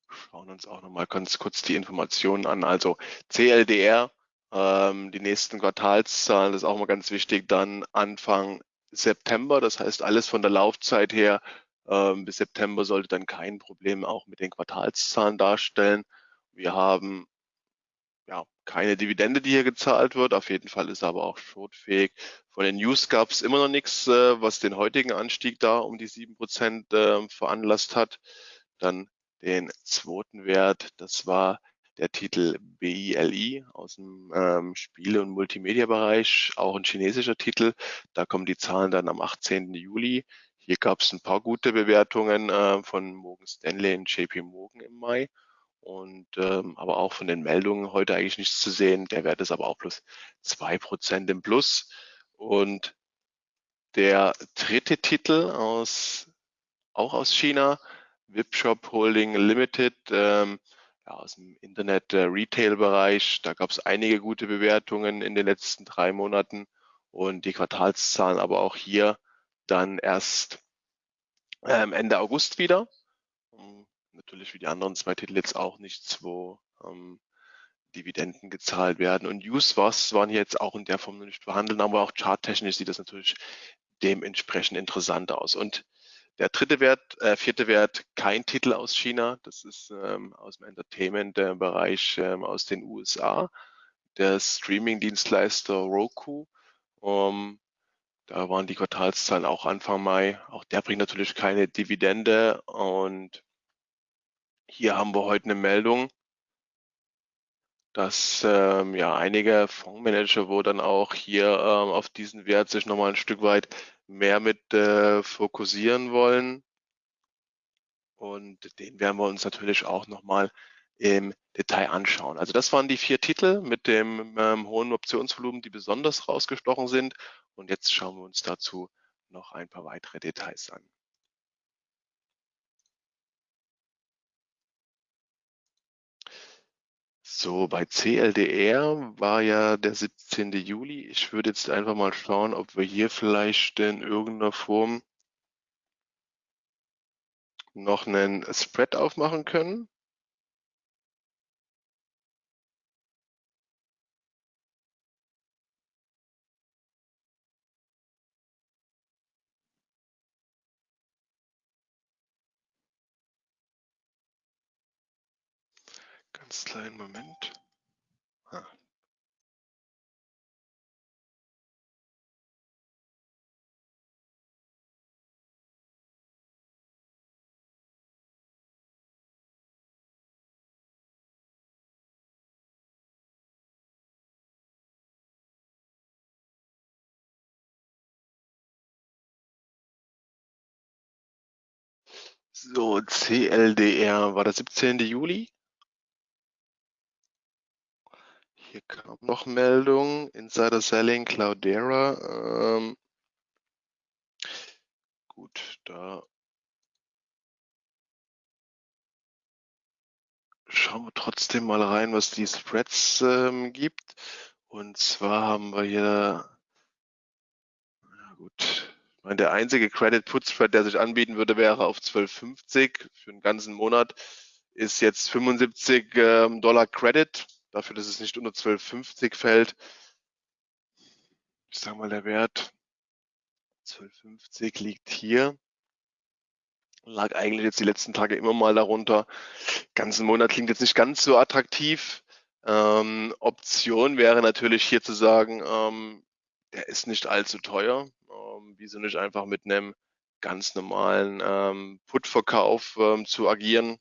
schauen uns auch nochmal ganz kurz die Informationen an. Also CLDR, ähm, die nächsten Quartalszahlen, das ist auch mal ganz wichtig, dann Anfang September. Das heißt, alles von der Laufzeit her ähm, bis September sollte dann kein Problem auch mit den Quartalszahlen darstellen. Wir haben ja keine Dividende, die hier gezahlt wird. Auf jeden Fall ist er aber auch shortfähig. Von den News gab es immer noch nichts, äh, was den heutigen Anstieg da um die sieben Prozent äh, veranlasst hat. Dann den zweiten Wert, das war der Titel BILI aus dem ähm, Spiele- und Multimedia-Bereich, auch ein chinesischer Titel. Da kommen die Zahlen dann am 18. Juli. Hier gab es ein paar gute Bewertungen äh, von Morgan Stanley und JP Morgan im Mai und ähm, aber auch von den Meldungen heute eigentlich nichts zu sehen. Der Wert ist aber auch plus zwei Prozent im Plus. Und der dritte Titel aus auch aus China, Wipshop Holding Limited, ähm, ja, aus dem Internet-Retail-Bereich. Da gab es einige gute Bewertungen in den letzten drei Monaten und die Quartalszahlen aber auch hier dann erst ähm, Ende August wieder. Um, natürlich wie die anderen zwei Titel jetzt auch nichts, wo ähm, Dividenden gezahlt werden. Und Use-Was waren hier jetzt auch in der Form nicht behandeln, aber auch charttechnisch sieht das natürlich dementsprechend interessant aus. Und der dritte Wert, äh, vierte Wert, kein Titel aus China. Das ist ähm, aus dem Entertainment-Bereich ähm, aus den USA. Der Streaming-Dienstleister Roku. Um, da waren die Quartalszahlen auch Anfang Mai. Auch der bringt natürlich keine Dividende. Und hier haben wir heute eine Meldung, dass ähm, ja einige Fondsmanager, wo dann auch hier ähm, auf diesen Wert sich nochmal ein Stück weit mehr mit äh, fokussieren wollen. Und den werden wir uns natürlich auch nochmal im Detail anschauen. Also das waren die vier Titel mit dem ähm, hohen Optionsvolumen, die besonders rausgestochen sind. Und jetzt schauen wir uns dazu noch ein paar weitere Details an. So, bei CLDR war ja der 17. Juli. Ich würde jetzt einfach mal schauen, ob wir hier vielleicht in irgendeiner Form noch einen Spread aufmachen können. Ganz kleinen Moment. Ah. So, CLDR war der 17. Juli. Hier kam noch Meldung, Insider Selling, Cloudera. Ähm, gut, da schauen wir trotzdem mal rein, was die Spreads ähm, gibt. Und zwar haben wir hier, ja gut, ich meine, der einzige Credit Put Spread, der sich anbieten würde, wäre auf 12,50 für den ganzen Monat, ist jetzt 75 ähm, Dollar Credit dafür, dass es nicht unter 12,50 fällt. Ich sage mal, der Wert 12,50 liegt hier. Lag eigentlich jetzt die letzten Tage immer mal darunter. Ganzen Monat klingt jetzt nicht ganz so attraktiv. Ähm, Option wäre natürlich hier zu sagen, ähm, der ist nicht allzu teuer. Ähm, wieso nicht einfach mit einem ganz normalen ähm, Put-Verkauf ähm, zu agieren?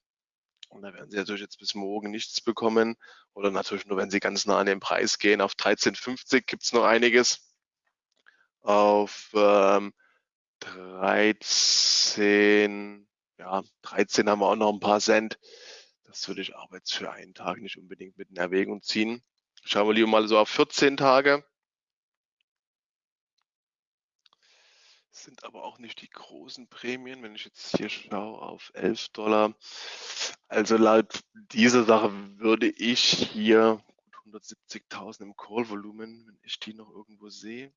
Und da werden Sie natürlich jetzt bis morgen nichts bekommen. Oder natürlich nur, wenn Sie ganz nah an den Preis gehen. Auf 13,50 gibt es noch einiges. Auf ähm, 13, ja, 13 haben wir auch noch ein paar Cent. Das würde ich aber jetzt für einen Tag nicht unbedingt mit in Erwägung ziehen. Schauen wir lieber mal so auf 14 Tage. Sind aber auch nicht die großen Prämien. Wenn ich jetzt hier schaue auf 11 Dollar, also laut dieser Sache würde ich hier 170.000 im Call-Volumen, wenn ich die noch irgendwo sehe.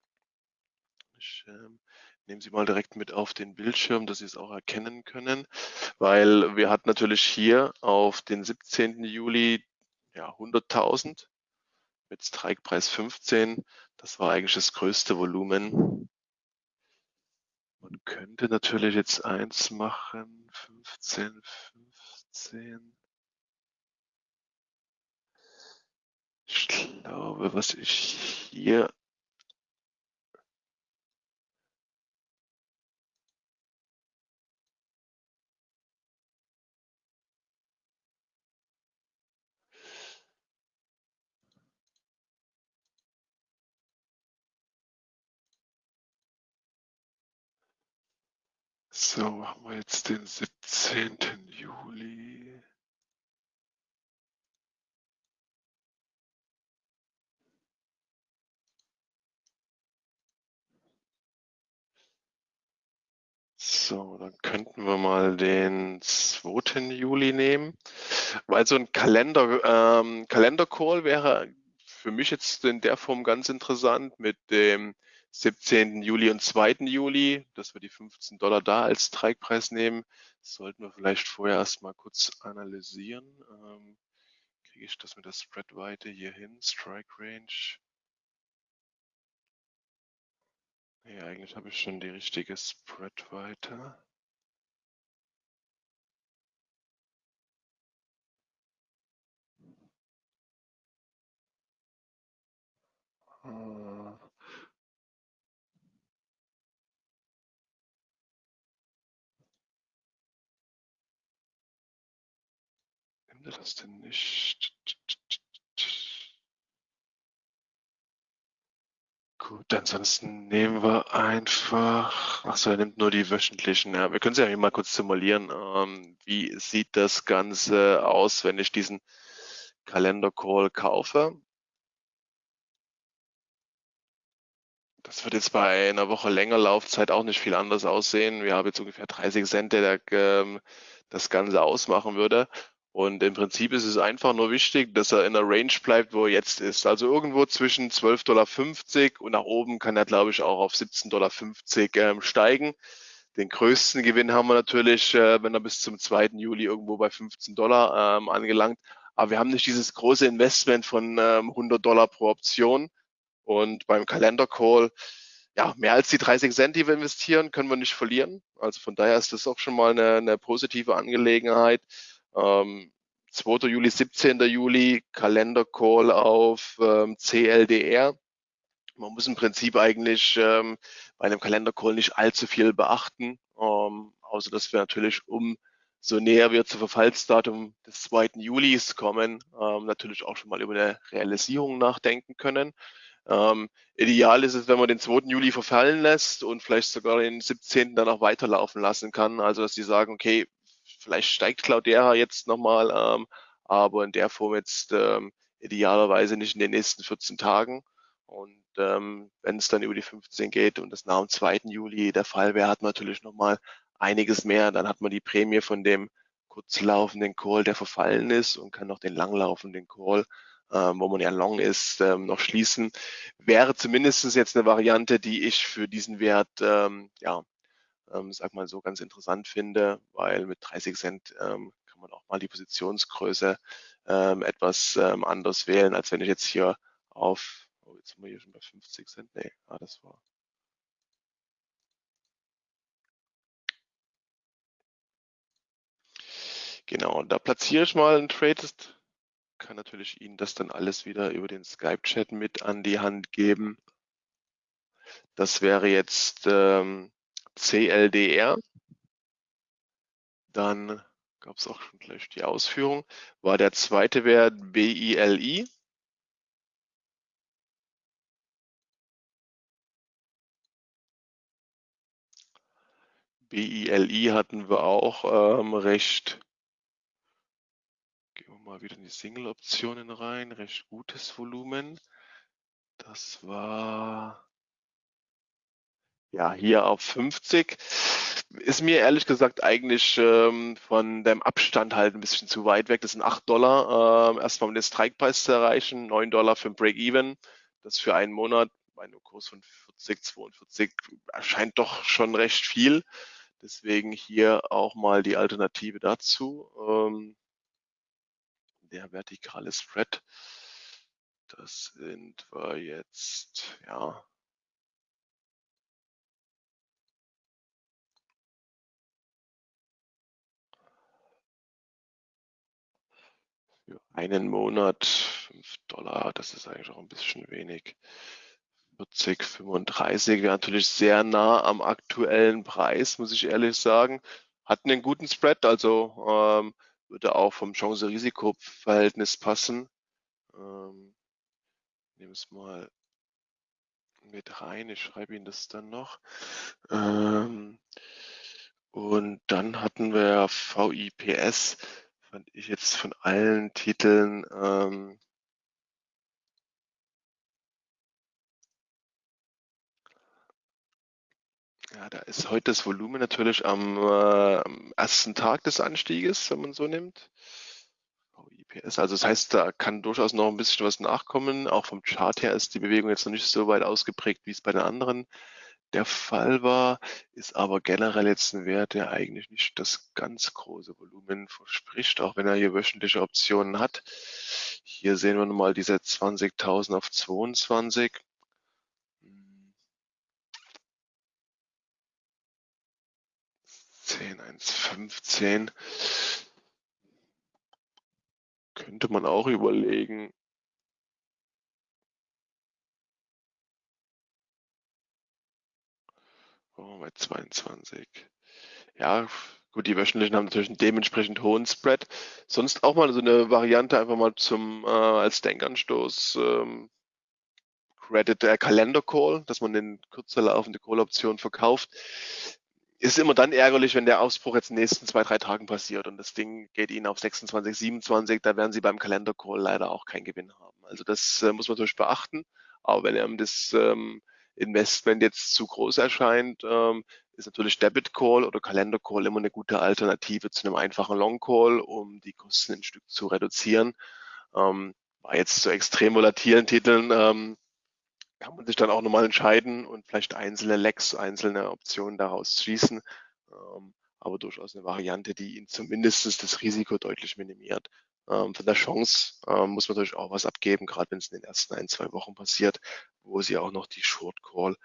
Ich ähm, nehme sie mal direkt mit auf den Bildschirm, dass Sie es auch erkennen können, weil wir hatten natürlich hier auf den 17. Juli ja 100.000 mit Strikepreis 15. Das war eigentlich das größte Volumen. Man könnte natürlich jetzt eins machen, 15, 15. Ich glaube, was ich hier So, haben wir jetzt den 17. Juli. So, dann könnten wir mal den 2. Juli nehmen. weil so ein Kalender, ähm, Kalender-Call wäre für mich jetzt in der Form ganz interessant mit dem 17. Juli und 2. Juli, dass wir die 15 Dollar da als Strikepreis nehmen. Das sollten wir vielleicht vorher erstmal kurz analysieren. Ähm, kriege ich das mit der Spreadweite hier hin? Strike Range. Nee, eigentlich habe ich schon die richtige Spreadweite. Äh, Er das denn nicht? Gut, ansonsten nehmen wir einfach, achso, er nimmt nur die wöchentlichen. Ja, wir können sie ja mal kurz simulieren. Ähm, wie sieht das Ganze aus, wenn ich diesen Kalender-Call kaufe? Das wird jetzt bei einer Woche länger Laufzeit auch nicht viel anders aussehen. Wir haben jetzt ungefähr 30 Cent, der ähm, das Ganze ausmachen würde. Und im Prinzip ist es einfach nur wichtig, dass er in der Range bleibt, wo er jetzt ist. Also irgendwo zwischen 12,50 Dollar und nach oben kann er, glaube ich, auch auf 17,50 Dollar ähm, steigen. Den größten Gewinn haben wir natürlich, äh, wenn er bis zum 2. Juli irgendwo bei 15 Dollar ähm, angelangt. Aber wir haben nicht dieses große Investment von ähm, 100 Dollar pro Option. Und beim Kalender Call, ja, mehr als die 30 Cent, die wir investieren, können wir nicht verlieren. Also von daher ist das auch schon mal eine, eine positive Angelegenheit. Ähm, 2. Juli, 17. Juli, Kalender-Call auf ähm, CLDR. Man muss im Prinzip eigentlich ähm, bei einem Kalender-Call nicht allzu viel beachten, ähm, außer dass wir natürlich um so näher wir zum Verfallsdatum des 2. Julis kommen, ähm, natürlich auch schon mal über eine Realisierung nachdenken können. Ähm, ideal ist es, wenn man den 2. Juli verfallen lässt und vielleicht sogar den 17. dann auch weiterlaufen lassen kann. Also dass die sagen, okay, vielleicht steigt Cloudera jetzt nochmal, ähm, aber in der Form jetzt ähm, idealerweise nicht in den nächsten 14 Tagen. Und ähm, wenn es dann über die 15 geht und das nach dem 2. Juli der Fall wäre, hat man natürlich nochmal einiges mehr. Dann hat man die Prämie von dem kurzlaufenden Call, der verfallen ist und kann noch den langlaufenden Call, ähm, wo man ja long ist, ähm, noch schließen. Wäre zumindest jetzt eine Variante, die ich für diesen Wert ähm, ja, ähm, sag mal so, ganz interessant finde, weil mit 30 Cent ähm, kann man auch mal die Positionsgröße ähm, etwas ähm, anders wählen, als wenn ich jetzt hier auf, oh, jetzt sind wir hier schon bei 50 Cent, nee, ah, das war Genau, da platziere ich mal einen Trade. Kann natürlich Ihnen das dann alles wieder über den Skype-Chat mit an die Hand geben. Das wäre jetzt ähm, CLDR. Dann gab es auch schon gleich die Ausführung. War der zweite Wert BILI. BILI hatten wir auch ähm, recht, gehen wir mal wieder in die Single-Optionen rein, recht gutes Volumen. Das war ja, hier auf 50 ist mir ehrlich gesagt eigentlich ähm, von dem Abstand halt ein bisschen zu weit weg. Das sind 8 Dollar, äh, erstmal um den Strikepreis zu erreichen, 9 Dollar für ein Break-Even. Das für einen Monat bei einem Kurs von 40, 42 erscheint doch schon recht viel. Deswegen hier auch mal die Alternative dazu. Ähm, der vertikale Spread. Das sind wir jetzt, ja, einen Monat 5 Dollar, das ist eigentlich auch ein bisschen wenig. 40, 35 wäre natürlich sehr nah am aktuellen Preis, muss ich ehrlich sagen. Hatten einen guten Spread, also ähm, würde auch vom Chance-Risiko-Verhältnis passen. Ähm, nehme es mal mit rein, ich schreibe Ihnen das dann noch. Ähm, und dann hatten wir VIPS fand ich jetzt von allen Titeln ähm, ja, da ist heute das Volumen natürlich am, äh, am ersten Tag des Anstieges, wenn man so nimmt. PS. Also das heißt, da kann durchaus noch ein bisschen was nachkommen. Auch vom Chart her ist die Bewegung jetzt noch nicht so weit ausgeprägt, wie es bei den anderen der Fall war, ist aber generell jetzt ein Wert, der eigentlich nicht das ganz große Volumen verspricht, auch wenn er hier wöchentliche Optionen hat. Hier sehen wir nochmal diese 20.000 auf 22. 10, 1, 15. Könnte man auch überlegen. Oh, bei 22. Ja, gut, die wöchentlichen haben natürlich einen dementsprechend hohen Spread. Sonst auch mal so eine Variante einfach mal zum äh, als Denkanstoß ähm, Credit äh, Calendar Call, dass man den kürzer laufende Call-Option verkauft ist immer dann ärgerlich, wenn der Ausbruch jetzt in den nächsten zwei, drei Tagen passiert und das Ding geht Ihnen auf 26, 27, da werden Sie beim Kalender-Call leider auch keinen Gewinn haben. Also das äh, muss man natürlich beachten. Aber wenn einem das ähm, Investment jetzt zu groß erscheint, ähm, ist natürlich Debit Call oder Kalender Call immer eine gute Alternative zu einem einfachen Long Call, um die Kosten ein Stück zu reduzieren. Ähm, bei jetzt zu extrem volatilen Titeln ähm, kann man sich dann auch nochmal entscheiden und vielleicht einzelne Legs, einzelne Optionen daraus schließen. Ähm, aber durchaus eine Variante, die Ihnen zumindest das Risiko deutlich minimiert. Ähm, von der Chance ähm, muss man natürlich auch was abgeben, gerade wenn es in den ersten ein, zwei Wochen passiert, wo Sie auch noch die Short Call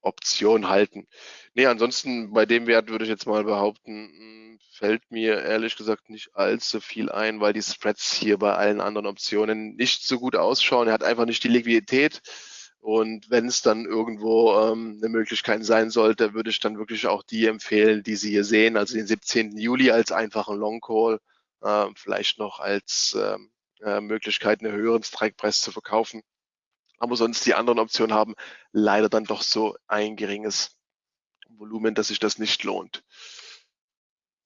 Option halten. Nee, ansonsten bei dem Wert würde ich jetzt mal behaupten, hm, fällt mir ehrlich gesagt nicht allzu viel ein, weil die Spreads hier bei allen anderen Optionen nicht so gut ausschauen. Er hat einfach nicht die Liquidität. Und wenn es dann irgendwo ähm, eine Möglichkeit sein sollte, würde ich dann wirklich auch die empfehlen, die Sie hier sehen, also den 17. Juli als einfachen Long Call, äh, vielleicht noch als ähm, äh, Möglichkeit, einen höheren Strikepreis zu verkaufen. Aber sonst die anderen Optionen haben leider dann doch so ein geringes Volumen, dass sich das nicht lohnt.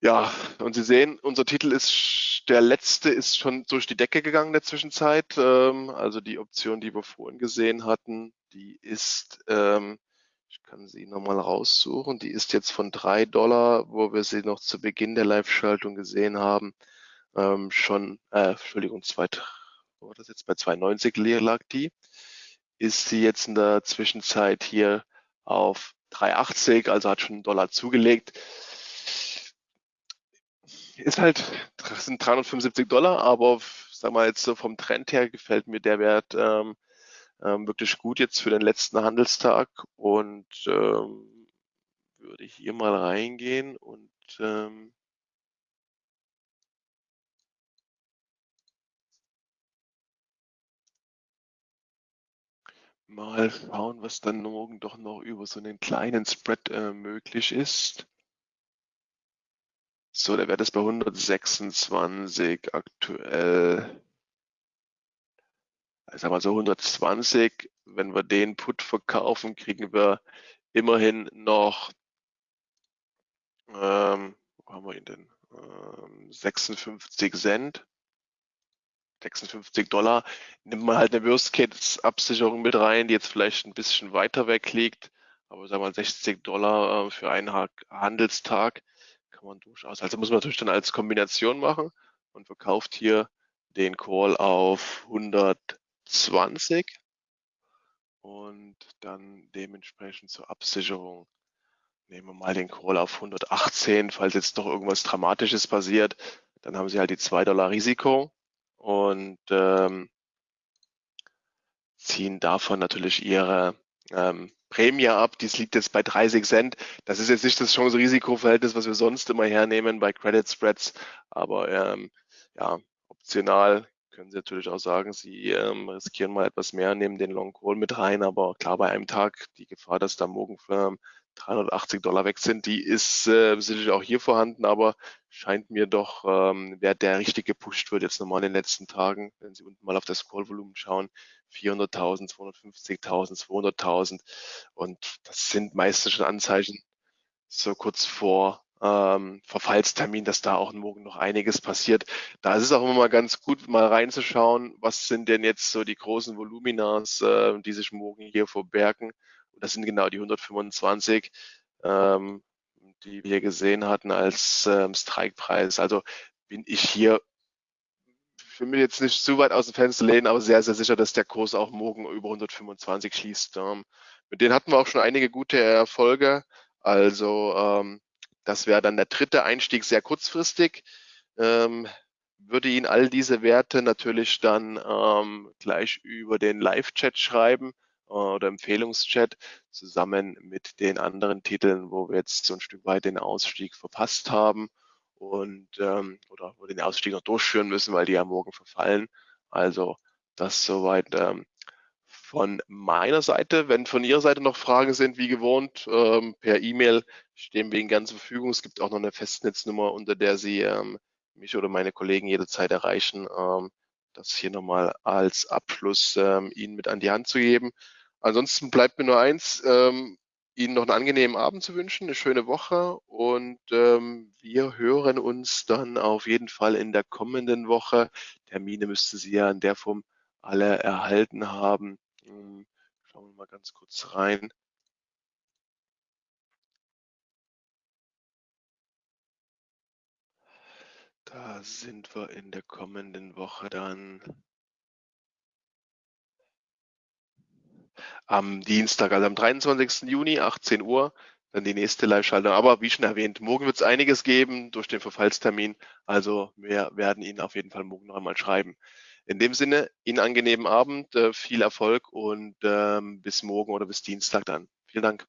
Ja, und Sie sehen, unser Titel ist, der letzte ist schon durch die Decke gegangen in der Zwischenzeit. Ähm, also die Option, die wir vorhin gesehen hatten, die ist, ähm, ich kann sie nochmal raussuchen, die ist jetzt von drei Dollar, wo wir sie noch zu Beginn der Live-Schaltung gesehen haben, ähm, schon, äh, Entschuldigung, zwei, wo war das jetzt bei 2,90 lag die, ist sie jetzt in der Zwischenzeit hier auf 3,80, also hat schon einen Dollar zugelegt. Ist halt, sind 375 Dollar, aber sag mal jetzt so vom Trend her gefällt mir der Wert ähm, ähm, wirklich gut jetzt für den letzten Handelstag und ähm, würde hier mal reingehen und ähm, mal schauen, was dann morgen doch noch über so einen kleinen Spread äh, möglich ist. So, der Wert ist bei 126 aktuell. Ich sag mal so 120. Wenn wir den Put verkaufen, kriegen wir immerhin noch, ähm, wo haben wir ihn denn? Ähm, 56 Cent. 56 Dollar. Nimmt man halt eine Worst-Case-Absicherung mit rein, die jetzt vielleicht ein bisschen weiter weg liegt. Aber sagen wir mal 60 Dollar äh, für einen Handelstag kann man durchaus. Also muss man natürlich dann als Kombination machen und verkauft hier den Call auf 120 und dann dementsprechend zur Absicherung nehmen wir mal den Call auf 118, falls jetzt doch irgendwas Dramatisches passiert, dann haben Sie halt die 2 Dollar Risiko und ähm, ziehen davon natürlich Ihre ähm, Prämie ab, dies liegt jetzt bei 30 Cent. Das ist jetzt nicht das Chance-Risiko-Verhältnis, was wir sonst immer hernehmen bei Credit Spreads, aber ähm, ja, optional können Sie natürlich auch sagen, Sie ähm, riskieren mal etwas mehr, nehmen den Long Call mit rein, aber klar bei einem Tag die Gefahr, dass da morgen ähm, 380 Dollar weg sind, die ist äh, sicherlich auch hier vorhanden, aber scheint mir doch, ähm, wer der richtig gepusht wird jetzt nochmal in den letzten Tagen, wenn Sie unten mal auf das Call-Volumen schauen, 400.000, 250.000, 200.000 und das sind meistens schon Anzeichen so kurz vor ähm, Verfallstermin, dass da auch morgen noch einiges passiert. Da ist es auch immer mal ganz gut, mal reinzuschauen, was sind denn jetzt so die großen Voluminas, äh, die sich morgen hier verbergen. Und das sind genau die 125, ähm, die wir gesehen hatten als ähm, Strikepreis. Also bin ich hier ich will mir jetzt nicht zu weit aus dem Fenster lehnen, aber sehr, sehr sicher, dass der Kurs auch morgen über 125 schließt. Ähm, mit denen hatten wir auch schon einige gute Erfolge. Also ähm, das wäre dann der dritte Einstieg sehr kurzfristig. Ähm, würde Ihnen all diese Werte natürlich dann ähm, gleich über den Live-Chat schreiben oder Empfehlungschat zusammen mit den anderen Titeln, wo wir jetzt so ein Stück weit den Ausstieg verpasst haben und ähm, oder wo den Ausstieg noch durchführen müssen, weil die ja morgen verfallen. Also das soweit ähm, von meiner Seite. Wenn von Ihrer Seite noch Fragen sind, wie gewohnt, ähm, per E-Mail stehen wir Ihnen gerne zur Verfügung. Es gibt auch noch eine Festnetznummer, unter der Sie ähm, mich oder meine Kollegen jederzeit erreichen. Ähm, das hier nochmal als Abschluss ähm, Ihnen mit an die Hand zu geben. Ansonsten bleibt mir nur eins, ähm, Ihnen noch einen angenehmen Abend zu wünschen, eine schöne Woche und ähm, wir hören uns dann auf jeden Fall in der kommenden Woche. Termine müssten Sie ja in der Form alle erhalten haben. Hm, schauen wir mal ganz kurz rein. Da sind wir in der kommenden Woche dann am Dienstag, also am 23. Juni, 18 Uhr, dann die nächste Live-Schaltung. Aber wie schon erwähnt, morgen wird es einiges geben durch den Verfallstermin. Also wir werden Ihnen auf jeden Fall morgen noch einmal schreiben. In dem Sinne, Ihnen angenehmen Abend, äh, viel Erfolg und ähm, bis morgen oder bis Dienstag dann. Vielen Dank.